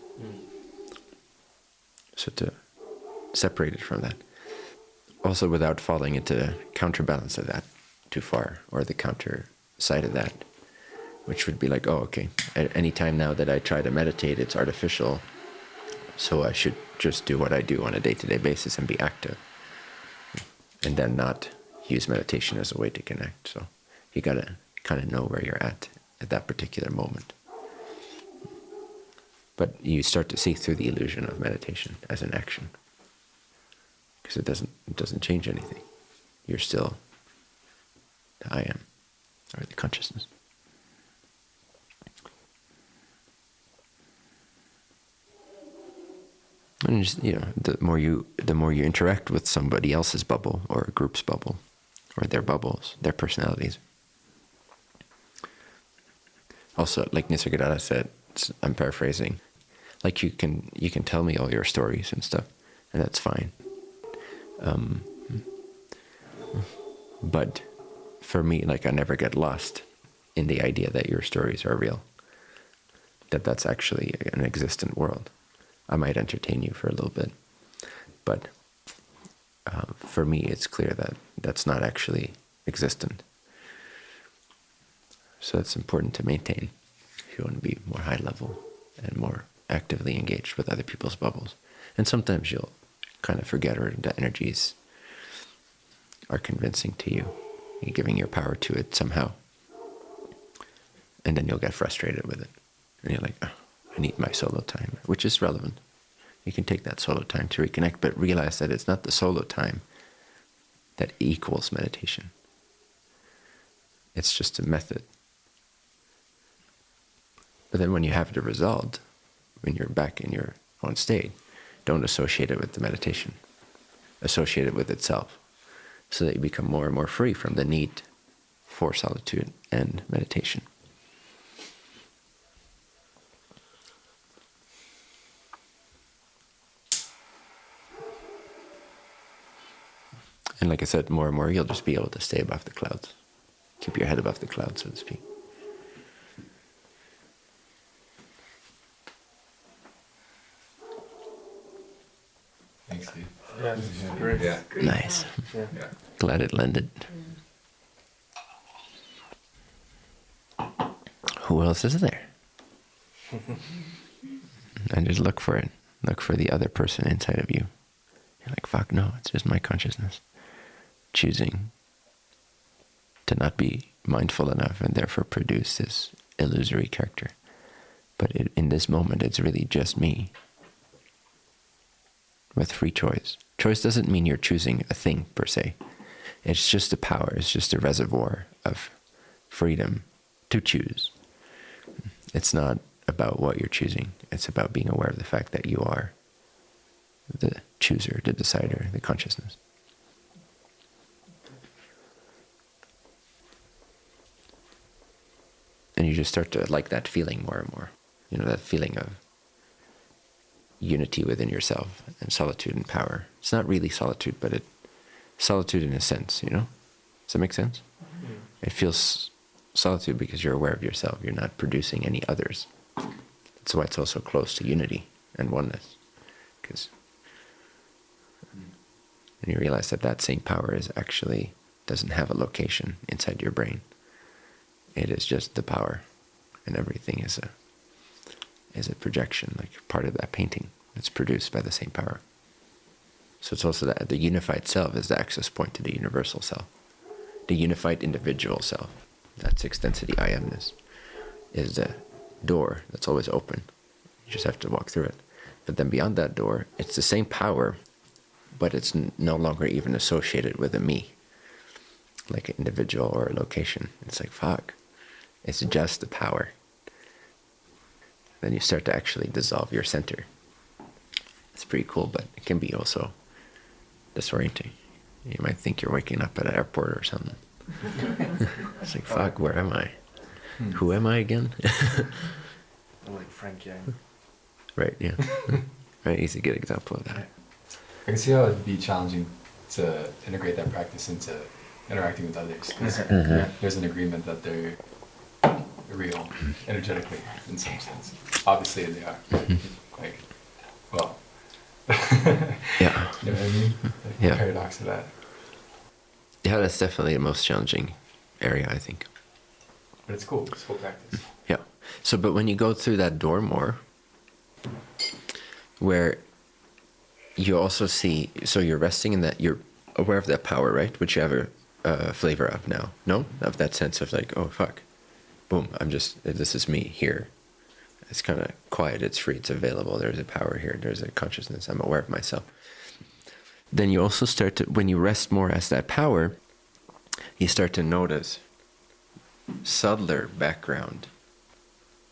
So to separate it from that. Also without falling into counterbalance of that too far, or the counter side of that, which would be like, oh, okay, at any time now that I try to meditate, it's artificial, so I should just do what I do on a day-to-day basis and be active, and then not use meditation as a way to connect. So you gotta kind of know where you're at at that particular moment. But you start to see through the illusion of meditation as an action, because it doesn't it doesn't change anything. You're still the I am, or the consciousness. And just, you know, the more you the more you interact with somebody else's bubble or a group's bubble, or their bubbles, their personalities. Also, like Nisargadatta said, I'm paraphrasing, like you can you can tell me all your stories and stuff, and that's fine. Um, but for me, like I never get lost in the idea that your stories are real. That that's actually an existent world. I might entertain you for a little bit, but uh, for me, it's clear that that's not actually existent. So it's important to maintain if you want to be more high level and more actively engaged with other people's bubbles. And sometimes you'll kind of forget or the energies are convincing to you. You're giving your power to it somehow. And then you'll get frustrated with it. And you're like, oh, I need my solo time, which is relevant. You can take that solo time to reconnect, but realize that it's not the solo time that equals meditation. It's just a method. But then when you have the result, when you're back in your own state, don't associate it with the meditation. Associate it with itself so that you become more and more free from the need for solitude and meditation. And like I said, more and more you'll just be able to stay above the clouds. Keep your head above the clouds, so to speak. Thanks, Steve. Yeah, this is great. Yeah. Nice. Yeah. Yeah. Glad it landed. Who else is there? and just look for it. Look for the other person inside of you. You're like, fuck no, it's just my consciousness choosing to not be mindful enough and therefore produce this illusory character. But it, in this moment, it's really just me with free choice. Choice doesn't mean you're choosing a thing per se. It's just a power, it's just a reservoir of freedom to choose. It's not about what you're choosing, it's about being aware of the fact that you are the chooser, the decider, the consciousness. And you just start to like that feeling more and more. You know, that feeling of unity within yourself and solitude and power. It's not really solitude, but it solitude in a sense, you know? Does that make sense? Mm-hmm. It feels solitude because you're aware of yourself. You're not producing any others. That's why it's also close to unity and oneness. Because and you realize that that same power is actually doesn't have a location inside your brain. It is just the power, and everything is a is a projection, like part of that painting. It's produced by the same power. So it's also that the unified self is the access point to the universal self. The unified individual self, that's extensity I amness, is the door that's always open. You just have to walk through it. But then beyond that door, it's the same power, but it's no longer even associated with a me, like an individual or a location. It's like, fuck, it's just the power then you start to actually dissolve your center. It's pretty cool, but it can be also disorienting. You might think you're waking up at an airport or something. it's like, fuck, where am I? Who am I again? like Frank Yang. right, yeah. right, he's a good example of that. I can see how it'd be challenging to integrate that practice into interacting with others. 'cause Mhm. There's an agreement that they're real energetically in some sense. Obviously they are. Mm-hmm. Like, well. Yeah. You know what I mean? Like, Yeah. The paradox of that. Yeah, that's definitely the most challenging area, I think. But it's cool. It's cool practice. Yeah. So, but when you go through that door more, where you also see, so you're resting in that, you're aware of that power, right? Which you have a, a flavor of now. No? Of that sense of like, oh, fuck. Boom, I'm just, this is me here. It's kind of quiet, it's free, it's available. There's a power here, there's a consciousness, I'm aware of myself. Then you also start to, when you rest more as that power, you start to notice subtler background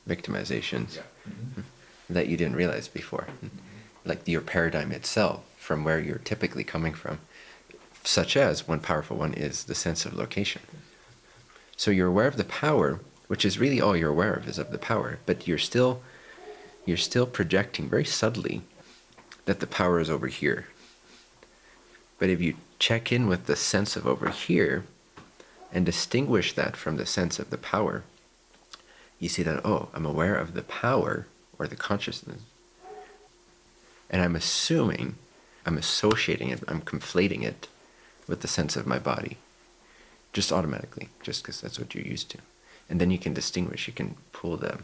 victimizations mm-hmm. that you didn't realize before. Mm-hmm. Like your paradigm itself, from where you're typically coming from, such as one powerful one is the sense of location. So you're aware of the power, which is really all you're aware of is of the power, but you're still you're still projecting very subtly that the power is over here. But if you check in with the sense of over here and distinguish that from the sense of the power, you see that, oh, I'm aware of the power or the consciousness. And I'm assuming, I'm associating it, I'm conflating it with the sense of my body. Just automatically, just because that's what you're used to. And then you can distinguish, you can pull the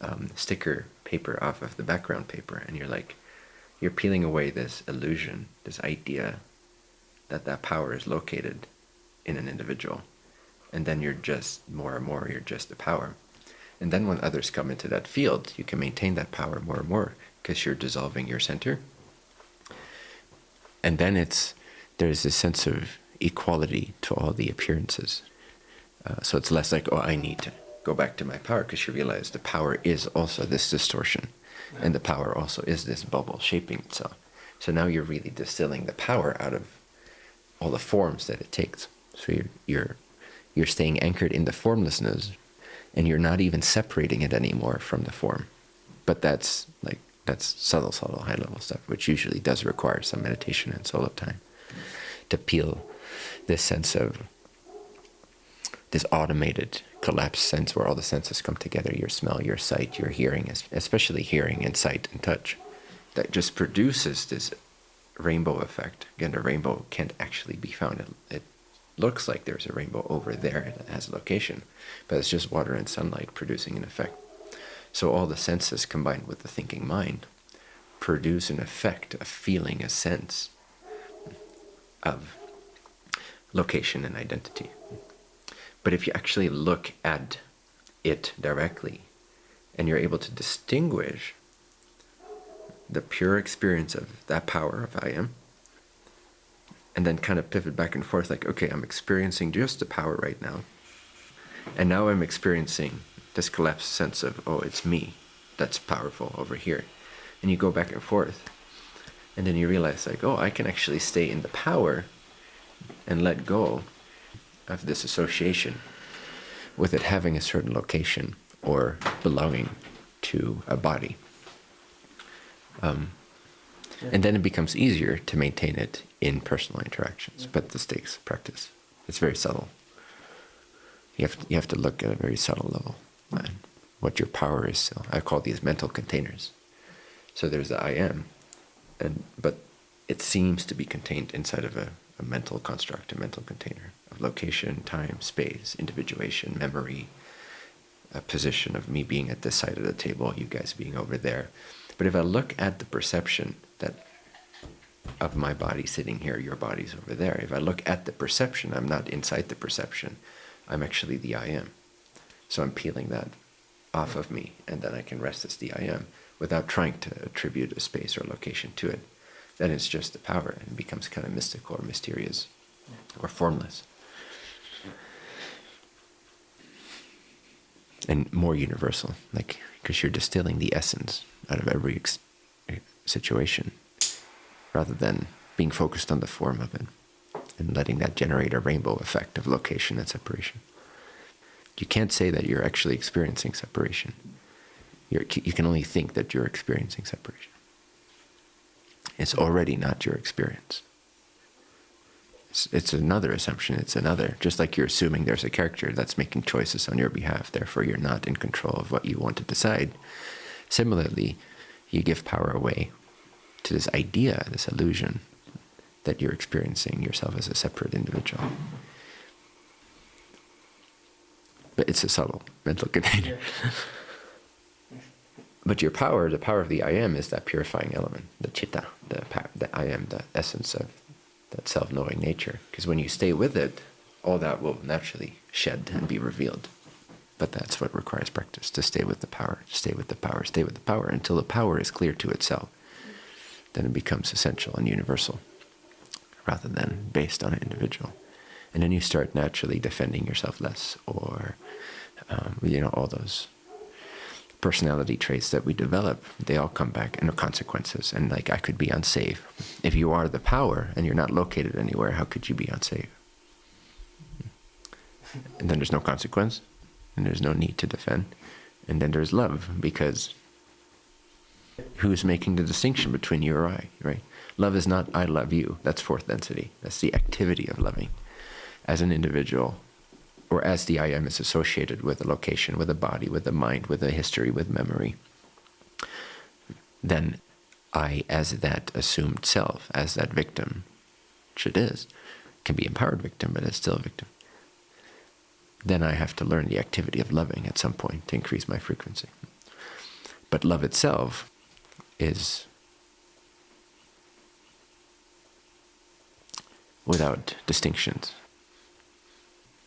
um, sticker paper off of the background paper, and you're like, you're peeling away this illusion, this idea that that power is located in an individual. And then you're just more and more, you're just the power. And then when others come into that field, you can maintain that power more and more because you're dissolving your center. And then it's there's a sense of equality to all the appearances. Uh, so it's less like, oh, I need to go back to my power because you realize the power is also this distortion, and the power also is this bubble shaping itself. So now you're really distilling the power out of all the forms that it takes. So you're you're you're staying anchored in the formlessness, and you're not even separating it anymore from the form. But that's like that's subtle, subtle, high level stuff, which usually does require some meditation and solo time to peel this sense of this automated collapse sense where all the senses come together your smell, your sight, your hearing, especially hearing and sight and touch that just produces this rainbow effect. Again, the rainbow can't actually be found. It, it looks like there's a rainbow over there, it has a location, but it's just water and sunlight producing an effect. So all the senses combined with the thinking mind produce an effect, a feeling, a sense of location and identity. But if you actually look at it directly and you're able to distinguish the pure experience of that power of I am, and then kind of pivot back and forth like, okay, I'm experiencing just the power right now. And now I'm experiencing this collapsed sense of, oh, it's me that's powerful over here. And you go back and forth. And then you realize, like, oh, I can actually stay in the power and let go of this association with it having a certain location or belonging to a body. Um, and then it becomes easier to maintain it in personal interactions. But this takes practice. It's very subtle. You have to, you have to look at a very subtle level and what your power is. So I call these mental containers. So there's the I am, and but it seems to be contained inside of a, a mental construct, a mental container of location, time, space, individuation, memory, a position of me being at this side of the table, you guys being over there. But if I look at the perception that of my body sitting here, your body's over there, if I look at the perception, I'm not inside the perception. I'm actually the I am. So I'm peeling that off of me, and then I can rest as the I am without trying to attribute a space or location to it. Then it's just the power and it becomes kind of mystical or mysterious or formless. And more universal, like because you're distilling the essence out of every ex- eh, situation rather than being focused on the form of it and letting that generate a rainbow effect of location and separation. You can't say that you're actually experiencing separation. You're, you can only think that you're experiencing separation. It's already not your experience. It's, it's another assumption. It's another, just like you're assuming there's a character that's making choices on your behalf, therefore you're not in control of what you want to decide. Similarly, you give power away to this idea, this illusion that you're experiencing yourself as a separate individual. But it's a subtle mental container. but your power, the power of the I am, is that purifying element, the chitta, the, the I am, the essence of that self knowing nature. Because when you stay with it, all that will naturally shed and be revealed. But that's what requires practice to stay with the power, stay with the power, stay with the power until the power is clear to itself. Then it becomes essential and universal rather than based on an individual. And then you start naturally defending yourself less or, um, you know, all those personality traits that we develop, they all come back and consequences. And like I could be unsafe. If you are the power and you're not located anywhere, how could you be unsafe? And then there's no consequence, and there's no need to defend. And then there's love, because who's making the distinction between you or I, right? Love is not I love you. That's fourth density. That's the activity of loving. As an individual, or as the I am is associated with a location, with a body, with a mind, with a history, with memory, then I, as that assumed self, as that victim, which it is, can be empowered victim, but it's still a victim. Then I have to learn the activity of loving at some point to increase my frequency. But love itself is without distinctions.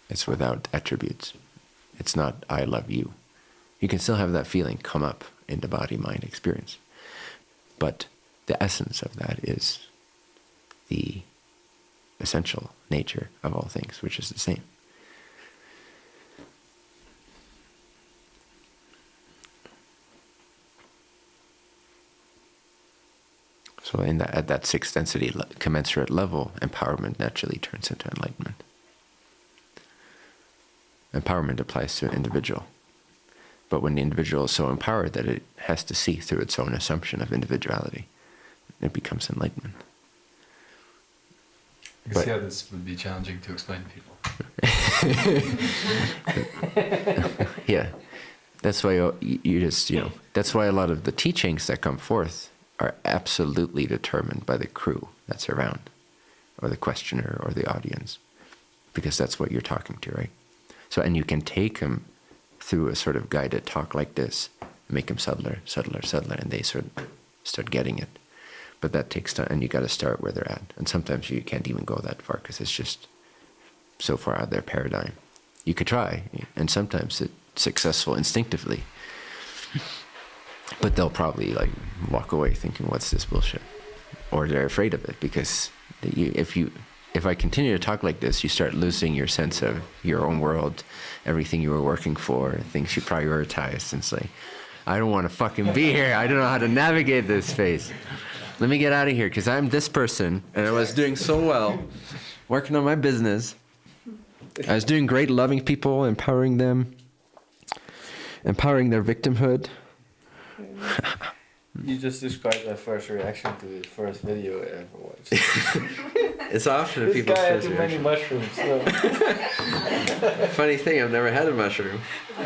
It's without attributes. It's not I love you. You can still have that feeling come up in the body mind experience. But the essence of that is the essential nature of all things, which is the same. So, in that, at that sixth density commensurate level, empowerment naturally turns into enlightenment. Empowerment applies to an individual. But when the individual is so empowered that it has to see through its own assumption of individuality, it becomes enlightenment. I can see how this would be challenging to explain to people. yeah, that's why you, you just you know that's why a lot of the teachings that come forth are absolutely determined by the crew that's around, or the questioner or the audience, because that's what you're talking to, right? So and you can take them through a sort of guided talk like this, make them subtler, subtler, subtler, and they sort of start getting it. But that takes time, and you got to start where they're at. And sometimes you can't even go that far because it's just so far out of their paradigm. You could try, and sometimes it's successful instinctively. But they'll probably like walk away thinking, "What's this bullshit?" Or they're afraid of it because you, if you if I continue to talk like this, you start losing your sense of your own world, everything you were working for, things you prioritized. And it's like, I don't want to fucking be here. I don't know how to navigate this space. Let me get out of here because I'm this person and I was doing so well, working on my business. I was doing great, loving people, empowering them, empowering their victimhood. You just described my first reaction to the first video I ever watched. It's often this people's guy had too many mushrooms. So. Funny thing, I've never had a mushroom.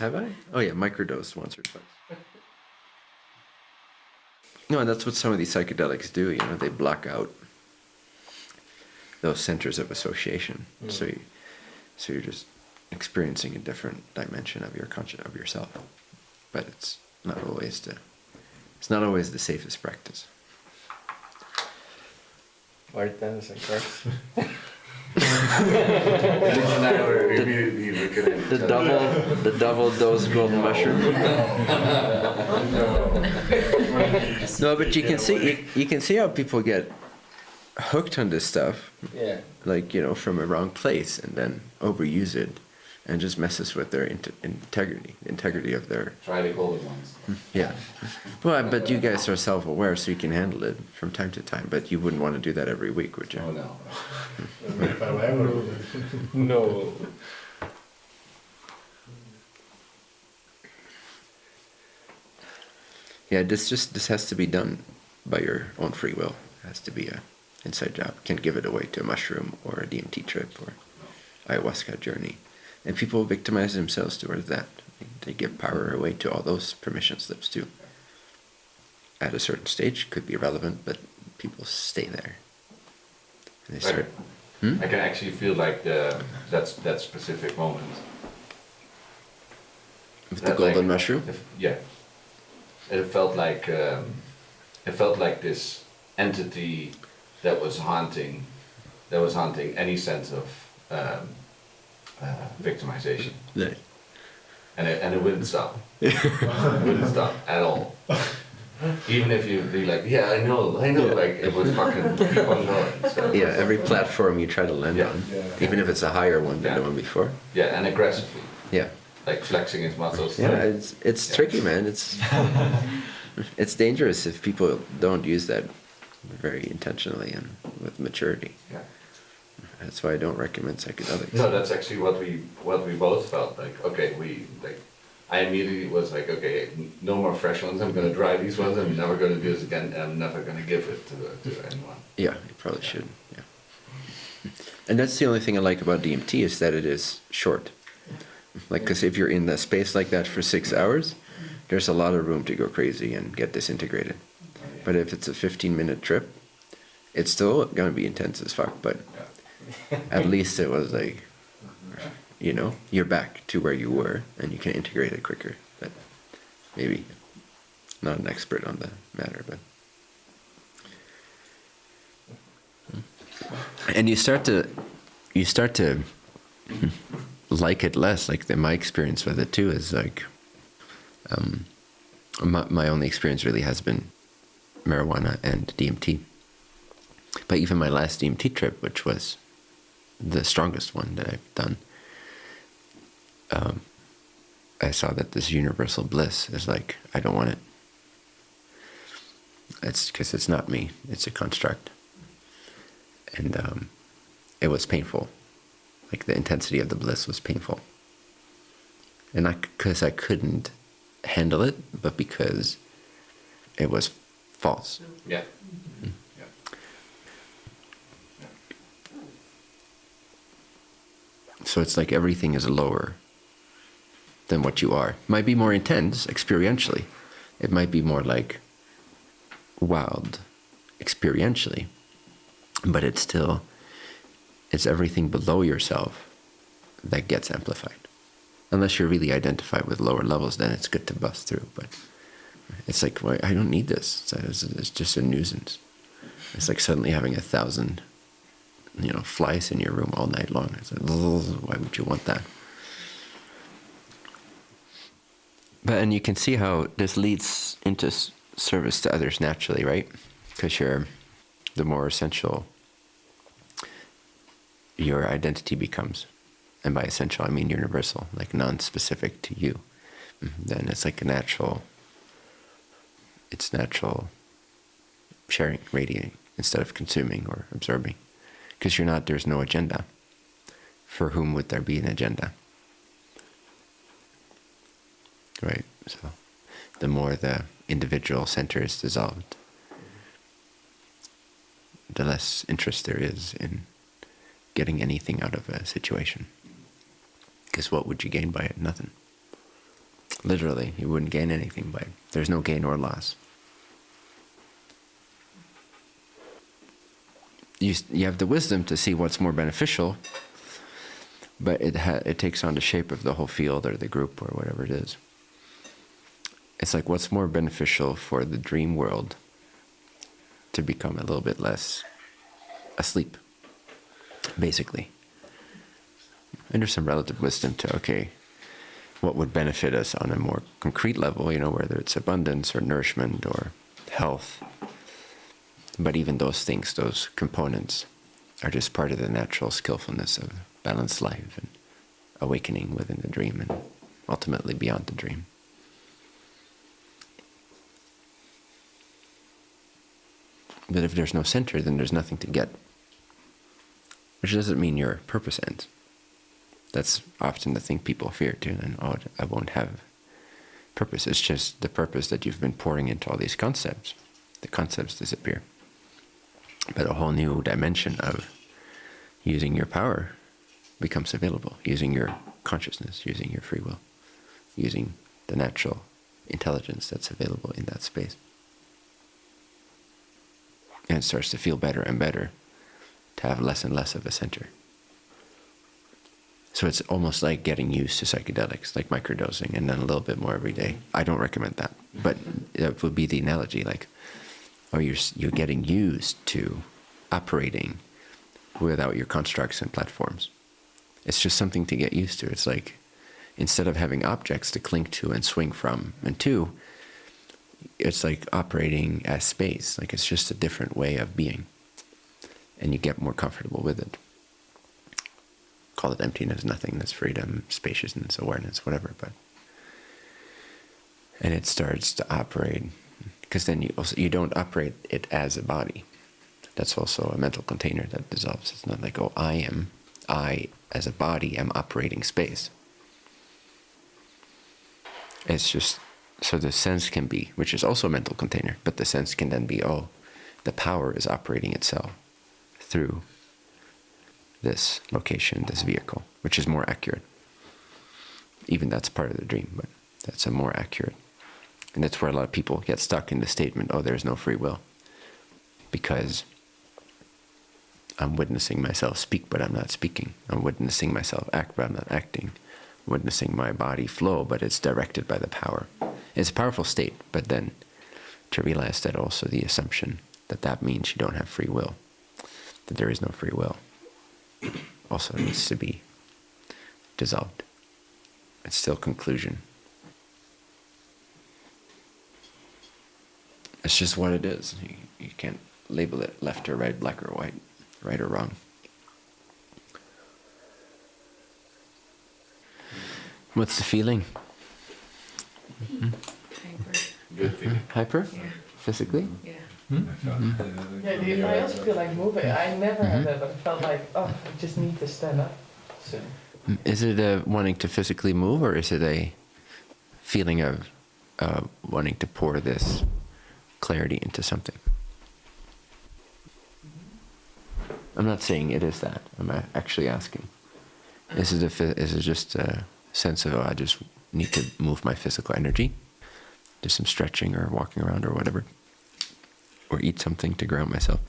Have I? Oh yeah, microdose once or twice. No, and that's what some of these psychedelics do. You know, they block out those centers of association. Mm. So, you, so you're just experiencing a different dimension of your conscious of yourself. But it's not always the it's not always the safest practice. White tennis and cards. The double, the double dose golden mushroom. No, but you can see you, you can see how people get hooked on this stuff, Yeah. like you know, from a wrong place, and then overuse it, and just messes with their inte- integrity, integrity of their Try the golden ones. yeah. Well, but you guys are self-aware, so you can handle it from time to time. But you wouldn't want to do that every week, would you? Oh no. If I ever No. Yeah, this just this has to be done by your own free will. It has to be a inside job. Can't give it away to a mushroom or a DMT trip or ayahuasca journey. And people victimize themselves towards that. They give power away to all those permission slips too. At a certain stage, could be relevant, but people stay there. And they start. Hmm? I can actually feel like the, that's that specific moment. With the golden like, mushroom. if- yeah. It felt like um, it felt like this entity that was haunting, that was haunting any sense of um, uh, victimization, Yeah. and it, and it wouldn't stop. it wouldn't stop at all. Even if you be like, yeah, I know, I know, Yeah. like it was fucking keep on going. So. Yeah, every platform you try to land Yeah. on, Yeah. even if it's a higher one than the one before. Yeah, and aggressively. Yeah. like flexing his muscles. Yeah, it's it's Yeah. tricky, man. It's it's dangerous if people don't use that very intentionally and with maturity. Yeah. That's why I don't recommend psychedelics. No, that's actually what we what we both felt like. Okay, we like. I immediately was like, okay, no more fresh ones. I'm gonna dry these ones. I'm never gonna do this again. And I'm never gonna give it to to anyone. Yeah, you probably should. Yeah. And that's the only thing I like about DMT is that it is short. Like, because if you're in the space like that for six hours, there's a lot of room to go crazy and get disintegrated. But if it's a 15 minute trip, it's still gonna be intense as fuck. But at least it was like, you know, you're back to where you were and you can integrate it quicker. But maybe not an expert on the matter, but. and you start to you start to like it less like the, my experience with it too is like um, my, my only experience really has been marijuana and dmt but even my last dmt trip which was the strongest one that i've done um, i saw that this universal bliss is like i don't want it it's because it's not me it's a construct and um, it was painful. Like the intensity of the bliss was painful, and not because I couldn't handle it, but because it was false. Yeah. Yeah. So it's like everything is lower than what you are. Might be more intense experientially. It might be more like wild experientially, but it's still it's everything below yourself that gets amplified. Unless you're really identified with lower levels, then it's good to bust through. But it's like, well, I don't need this. It's, it's just a nuisance. It's like suddenly having a thousand, you know, flies in your room all night long. I said, why would you want that? But and you can see how this leads into service to others naturally, right? Because you're the more essential your identity becomes. And by essential, I mean universal, like non specific to you. Mhm. Then it's like a natural, it's natural sharing, radiating, instead of consuming or absorbing. Because you're not, there's no agenda. For whom would there be an agenda? Right? So the more the individual center is dissolved, the less interest there is in getting anything out of a situation. Because what would you gain by it? Nothing. Literally, you wouldn't gain anything by it. There's no gain or loss. You, you have the wisdom to see what's more beneficial, but it, it takes on the shape of the whole field or the group or whatever it is. It's like what's more beneficial for the dream world to become a little bit less asleep, basically. And there's some relative wisdom to, okay, what would benefit us on a more concrete level, you know, whether it's abundance or nourishment or health. But even those things, those components, are just part of the natural skillfulness of balanced life and awakening within the dream and ultimately beyond the dream. But if there's no center, then there's nothing to get. Which doesn't mean your purpose ends. That's often the thing people fear too. And oh, I won't have purpose. It's just the purpose that you've been pouring into all these concepts. The concepts disappear. But a whole new dimension of using your power becomes available. Using your consciousness, using your free will, using the natural intelligence that's available in that space. And it starts to feel better and better to have less and less of a center. So it's almost like getting used to psychedelics, like microdosing, and then a little bit more every day. I don't recommend that, but that would be the analogy. Like, oh, you're you're getting used to operating without your constructs and platforms. It's just something to get used to. It's like instead of having objects to cling to and swing from and to, it's like operating as space. Like it's just a different way of being, and you get more comfortable with it. call it emptiness, nothingness, freedom, spaciousness, awareness, whatever. But and it starts to operate because then you also you don't operate it as a body. That's also a mental container that dissolves. It's not like oh I am I as a body am operating space. It's just so the sense can be, which is also a mental container, but the sense can then be oh, the power is operating itself through this location, this vehicle, which is more accurate. Even that's part of the dream, but that's a more accurate. And that's where a lot of people get stuck in the statement, oh, there's no free will. Because I'm witnessing myself speak, but I'm not speaking. I'm witnessing myself act, but I'm not acting. I'm witnessing my body flow, but it's directed by the power. It's a powerful state, but then to realize that also the assumption that that means you don't have free will, that there is no free will, also needs to be dissolved. It's still conclusion. It's just what it is. You, you can't label it left or right, black or white, right or wrong. What's the feeling? Mm-hmm. Good feeling. Mm-hmm. Hyper? Yeah. Physically? Yeah. Hmm? Yeah, the- I also feel like moving. I never had that, but I felt like, oh, I just need to stand up soon. Mm, is it a wanting to physically move, or is it a feeling of uh, wanting to pour this clarity into something? I'm not saying it is that. I'm actually asking. Is it a is it just a sense of oh, I just need to move my physical energy, do some stretching or walking around or whatever, or eat something to ground myself,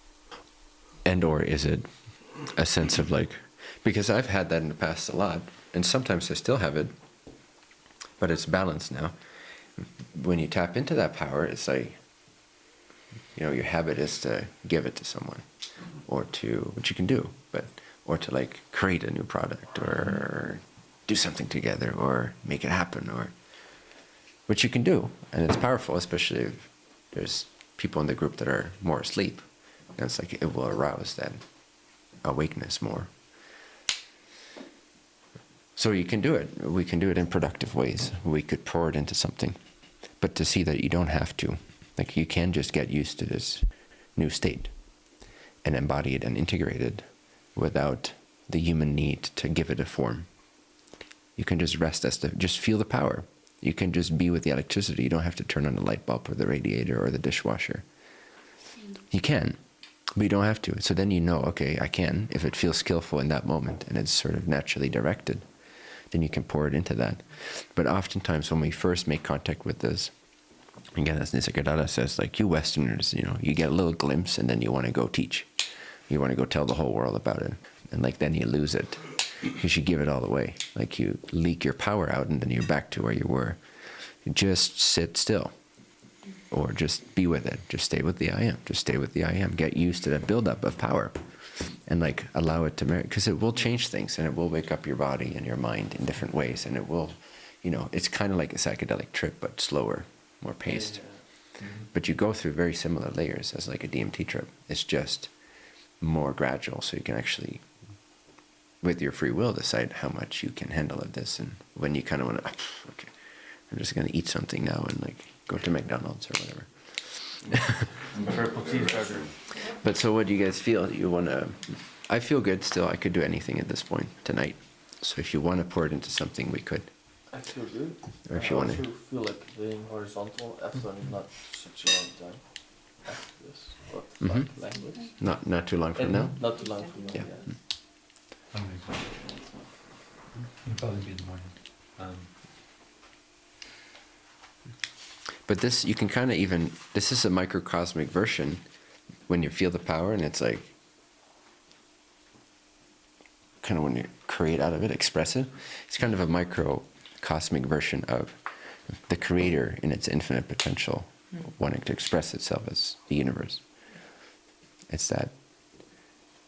and or is it a sense of like because I've had that in the past a lot, and sometimes I still have it, but it's balanced now. When you tap into that power, it's like, you know, your habit is to give it to someone, or to, which you can do, but, or to like create a new product, or do something together, or make it happen, or, which you can do, and it's powerful, especially if there's people in the group that are more asleep. And it's like it will arouse that awakeness more. So you can do it. We can do it in productive ways. We could pour it into something. But to see that you don't have to. Like you can just get used to this new state and embody it and integrate it without the human need to give it a form. You can just rest as the just feel the power. You can just be with the electricity. You don't have to turn on the light bulb or the radiator or the dishwasher. You can, but you don't have to. So then you know, okay, I can, if it feels skillful in that moment and it's sort of naturally directed, then you can pour it into that. But oftentimes when we first make contact with this, again, as Nisargadatta says, like you Westerners, you know, you get a little glimpse and then you want to go teach. You want to go tell the whole world about it. And like then you lose it because you give it all away. Like you leak your power out and then you're back to where you were. Just sit still or just be with it. Just stay with the I am. Just stay with the I am. Get used to that buildup of power, and like allow it to marry because it will change things and it will wake up your body and your mind in different ways, and it will, you know, it's kind of like a psychedelic trip but slower, more paced. Mm-hmm. But you go through very similar layers as like a DMT trip. It's just more gradual, so you can actually, with your free will, decide how much you can handle of this, and when you kind of want to, okay, I'm just gonna eat something now and like go to McDonald's or whatever. Purple cheeseburger. But so, what do you guys feel? You want to? I feel good still. I could do anything at this point tonight. So, if you want to pour it into something, we could. I feel good. Or if you wanna- I also feel like being horizontal after not such a long time. After this, but Mhm. like language. Not not too long from And now. Not too long from now. Yeah. Yeah. It'll probably be in the morning. Um, But this, you can kind of even. This is a microcosmic version when you feel the power, and it's like kind of when you create out of it, express it. It's kind of a microcosmic version of the creator in its infinite potential, wanting to express itself as the universe. It's that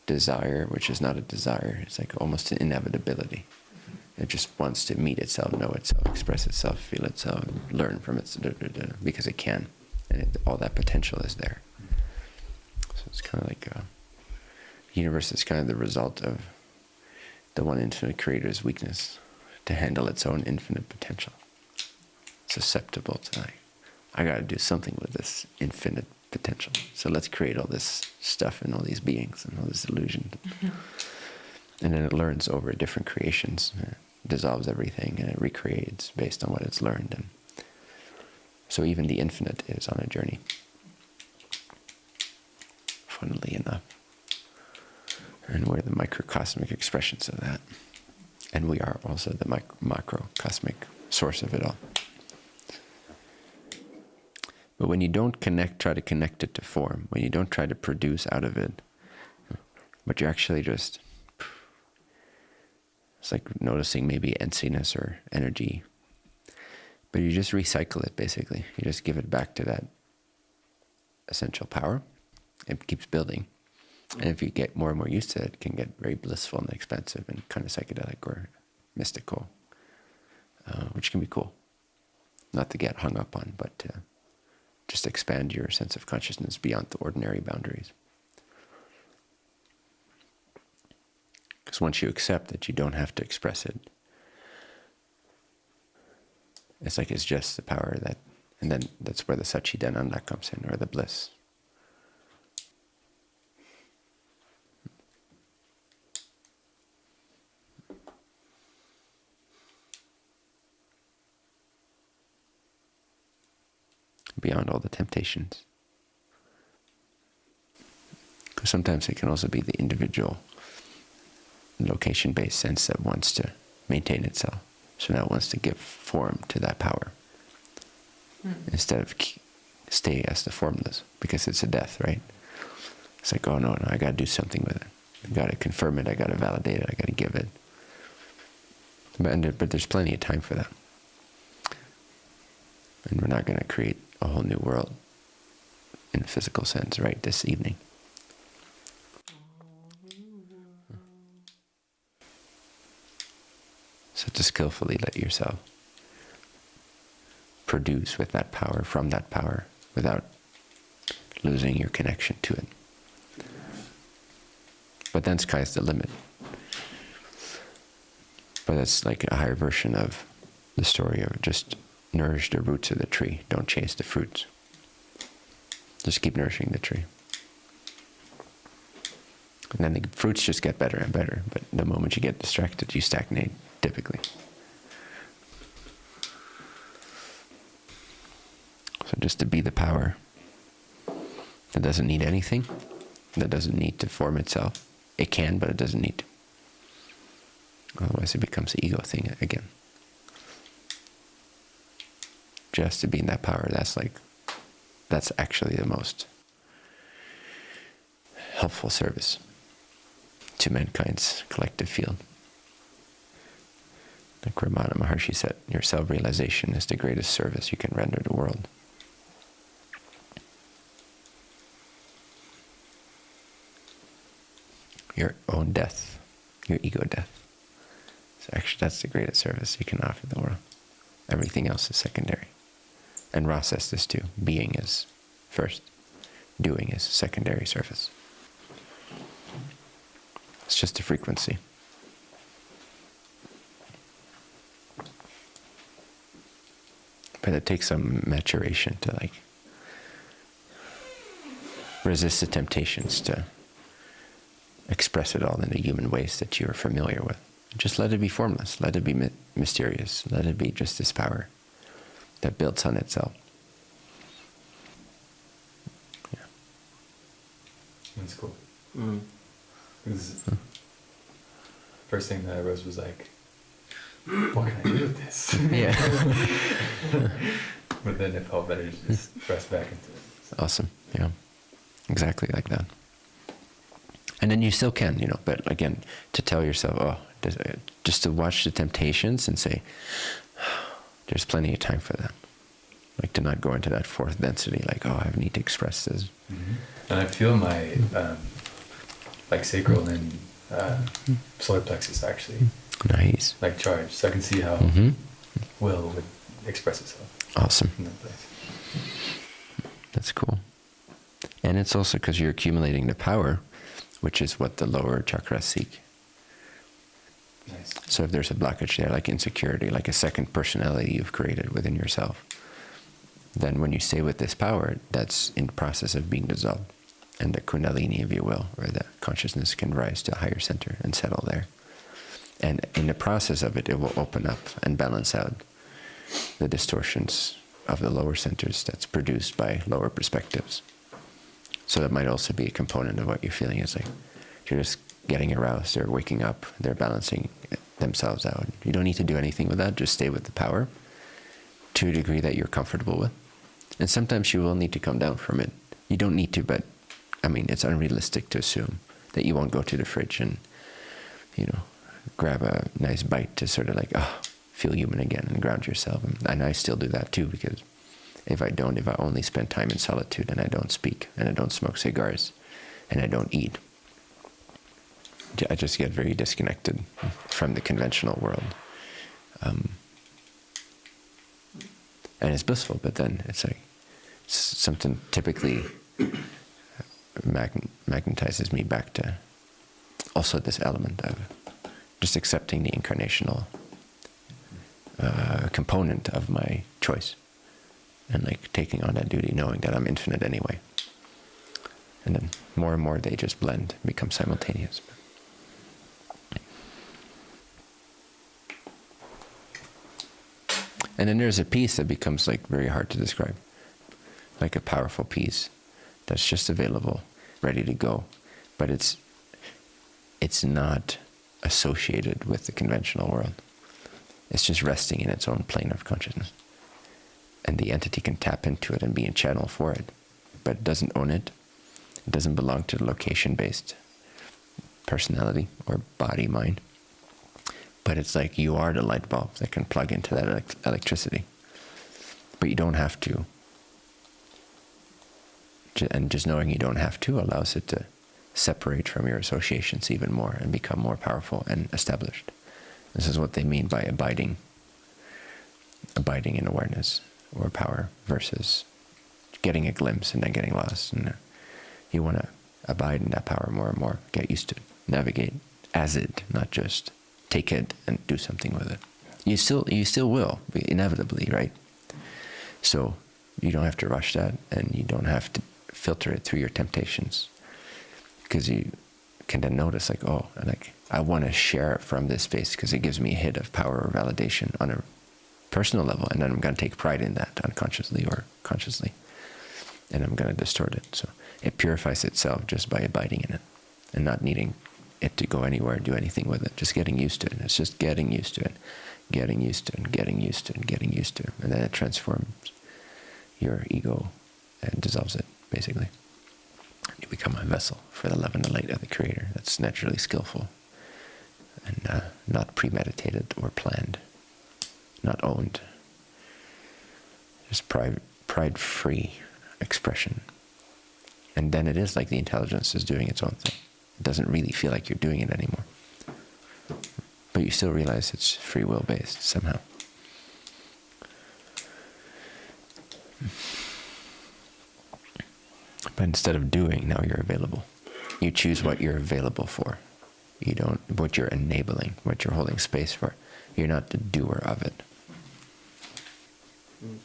desire, which is not a desire. It's like almost an inevitability. It just wants to meet itself, know itself, express itself, feel itself, learn from it, because it can, and it, all that potential is there. So it's kind of like uh, universe is kind of the result of the one infinite creator's weakness to handle its own infinite potential. Susceptible to like, I got to do something with this infinite potential. So let's create all this stuff and all these beings and all this illusion. Mm-hmm. And then it learns over different creations, dissolves everything, and it recreates based on what it's learned. And so even the infinite is on a journey. Funnily enough. And we're the microcosmic expressions of that. And we are also the mic- macrocosmic source of it all. But when you don't connect, try to connect it to form, when you don't try to produce out of it, but you're actually just, it's like noticing maybe emptiness or energy, but you just recycle it basically. You just give it back to that essential power. It keeps building. And if you get more and more used to it, it can get very blissful and expansive and kind of psychedelic or mystical, uh, which can be cool. Not to get hung up on, but to just expand your sense of consciousness beyond the ordinary boundaries. Because once you accept that you don't have to express it, it's like it's just the power that, and then that's where the Satchidananda comes in, or the bliss. Beyond all the temptations. Because sometimes it can also be the individual location based sense that wants to maintain itself. So now it wants to give form to that power hmm. instead of stay as the formless because it's a death, right? It's like, oh no, no, I got to do something with it. I got to confirm it. I got to validate it. I got to give it. But, and but there's plenty of time for that. And we're not going to create a whole new world in a physical sense right this evening. So to skillfully let yourself produce with that power, from that power, without losing your connection to it. But then sky's the limit. But that's like a higher version of the story of just nourish the roots of the tree, don't chase the fruits. Just keep nourishing the tree. And then the fruits just get better and better, but the moment you get distracted, you stagnate, typically. So just to be the power that doesn't need anything, that doesn't need to form itself. It can, but it doesn't need to. Otherwise, it becomes the ego thing again. Just to be in that power, that's like, that's actually the most helpful service to mankind's collective field. Like Ramana Maharshi said, your self realization is the greatest service you can render the world. Your own death, your ego death. So actually, that's the greatest service you can offer the world. Everything else is secondary. And Ra says this too being is first, doing is secondary service. It's just a frequency. But it takes some maturation to like resist the temptations to express it all in the human ways that you're familiar with. Just let it be formless, let it be mysterious, let it be just this power that builds on itself. Yeah. That's cool. Mm. Because first thing that I rose was like, what can I do with this? Yeah. but then it felt better to just press back into it. Awesome. Yeah. Exactly like that. And then you still can, you know, but again, to tell yourself, oh, just- uh, just to watch the temptations and say, there's plenty of time for that. Like to not go into that fourth density, like, oh, I need to express this. And I feel my um, like sacral and uh, solar plexus actually Nice. like charged, so I can see how hmm will would express itself Awesome. in that place. That's cool. And it's also because you're accumulating the power, which is what the lower chakras seek. So if there's a blockage there, like insecurity, like a second personality you've created within yourself, then when you stay with this power, that's in process of being dissolved. And the kundalini, if you will, or the consciousness can rise to a higher center and settle there. And in the process of it, it will open up and balance out the distortions of the lower centers that's produced by lower perspectives. So that might also be a component of what you're feeling is like you're just getting aroused, they're waking up, they're balancing themselves out. You don't need to do anything with that, just stay with the power to a degree that you're comfortable with. And sometimes you will need to come down from it. You don't need to, but I mean, it's unrealistic to assume that you won't go to the fridge and, you know, grab a nice bite to sort of like, oh, feel human again and ground yourself. And I still do that too because if I don't, if I only spend time in solitude and I don't speak and I don't smoke cigars and I don't eat, I just get very disconnected from the conventional world. Um, and it's blissful, but then it's like something typically mag- magnetizes me back to also this element of just accepting the incarnational uh, component of my choice and like taking on that duty knowing that I'm infinite anyway. And then more and more they just blend, become simultaneous. And then there's a piece that becomes like very hard to describe, like a powerful piece that's just available, ready to go, but it's it's not associated with the conventional world. It's just resting in its own plane of consciousness, and the entity can tap into it and be a channel for it, but it doesn't own it. It doesn't belong to the location-based personality or body mind but it's like you are the light bulb that can plug into that elect- electricity. But you don't have to. And just knowing you don't have to allows it to separate from your associations even more and become more powerful and established. This is what they mean by abiding, abiding in awareness or power versus getting a glimpse and then getting lost. And uh, you want to abide in that power more and more, get used to it, navigate as it, not just take it and do something with it. You still you still will inevitably, right? So you don't have to rush that, and you don't have to filter it through your temptations, because you can then notice like, oh, like I want to share it from this space because it gives me a hit of power or validation on a personal level, and then I'm going to take pride in that unconsciously or consciously, and I'm going to distort it. So it purifies itself just by abiding in it and not needing it to go anywhere, and do anything with it. Just getting used to it. It's just getting used to it, getting used to it, getting used to it, getting used to it, and then it transforms your ego and dissolves it basically. You become a vessel for the love and the light of the Creator. That's naturally skillful and uh, not premeditated or planned, not owned. Just pride, pride-free expression. And then it is like the intelligence is doing its own thing. It doesn't really feel like you're doing it anymore. But you still realize it's free will based somehow. But instead of doing, now you're available. You choose what you're available for. You don't, what you're enabling, what you're holding space for. You're not the doer of it. Mm.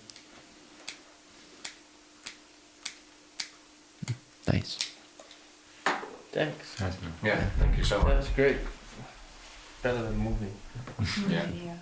Nice. Thanks. Nice. Yeah, thank you so much. That's great. Better than moving. Yeah. Yeah.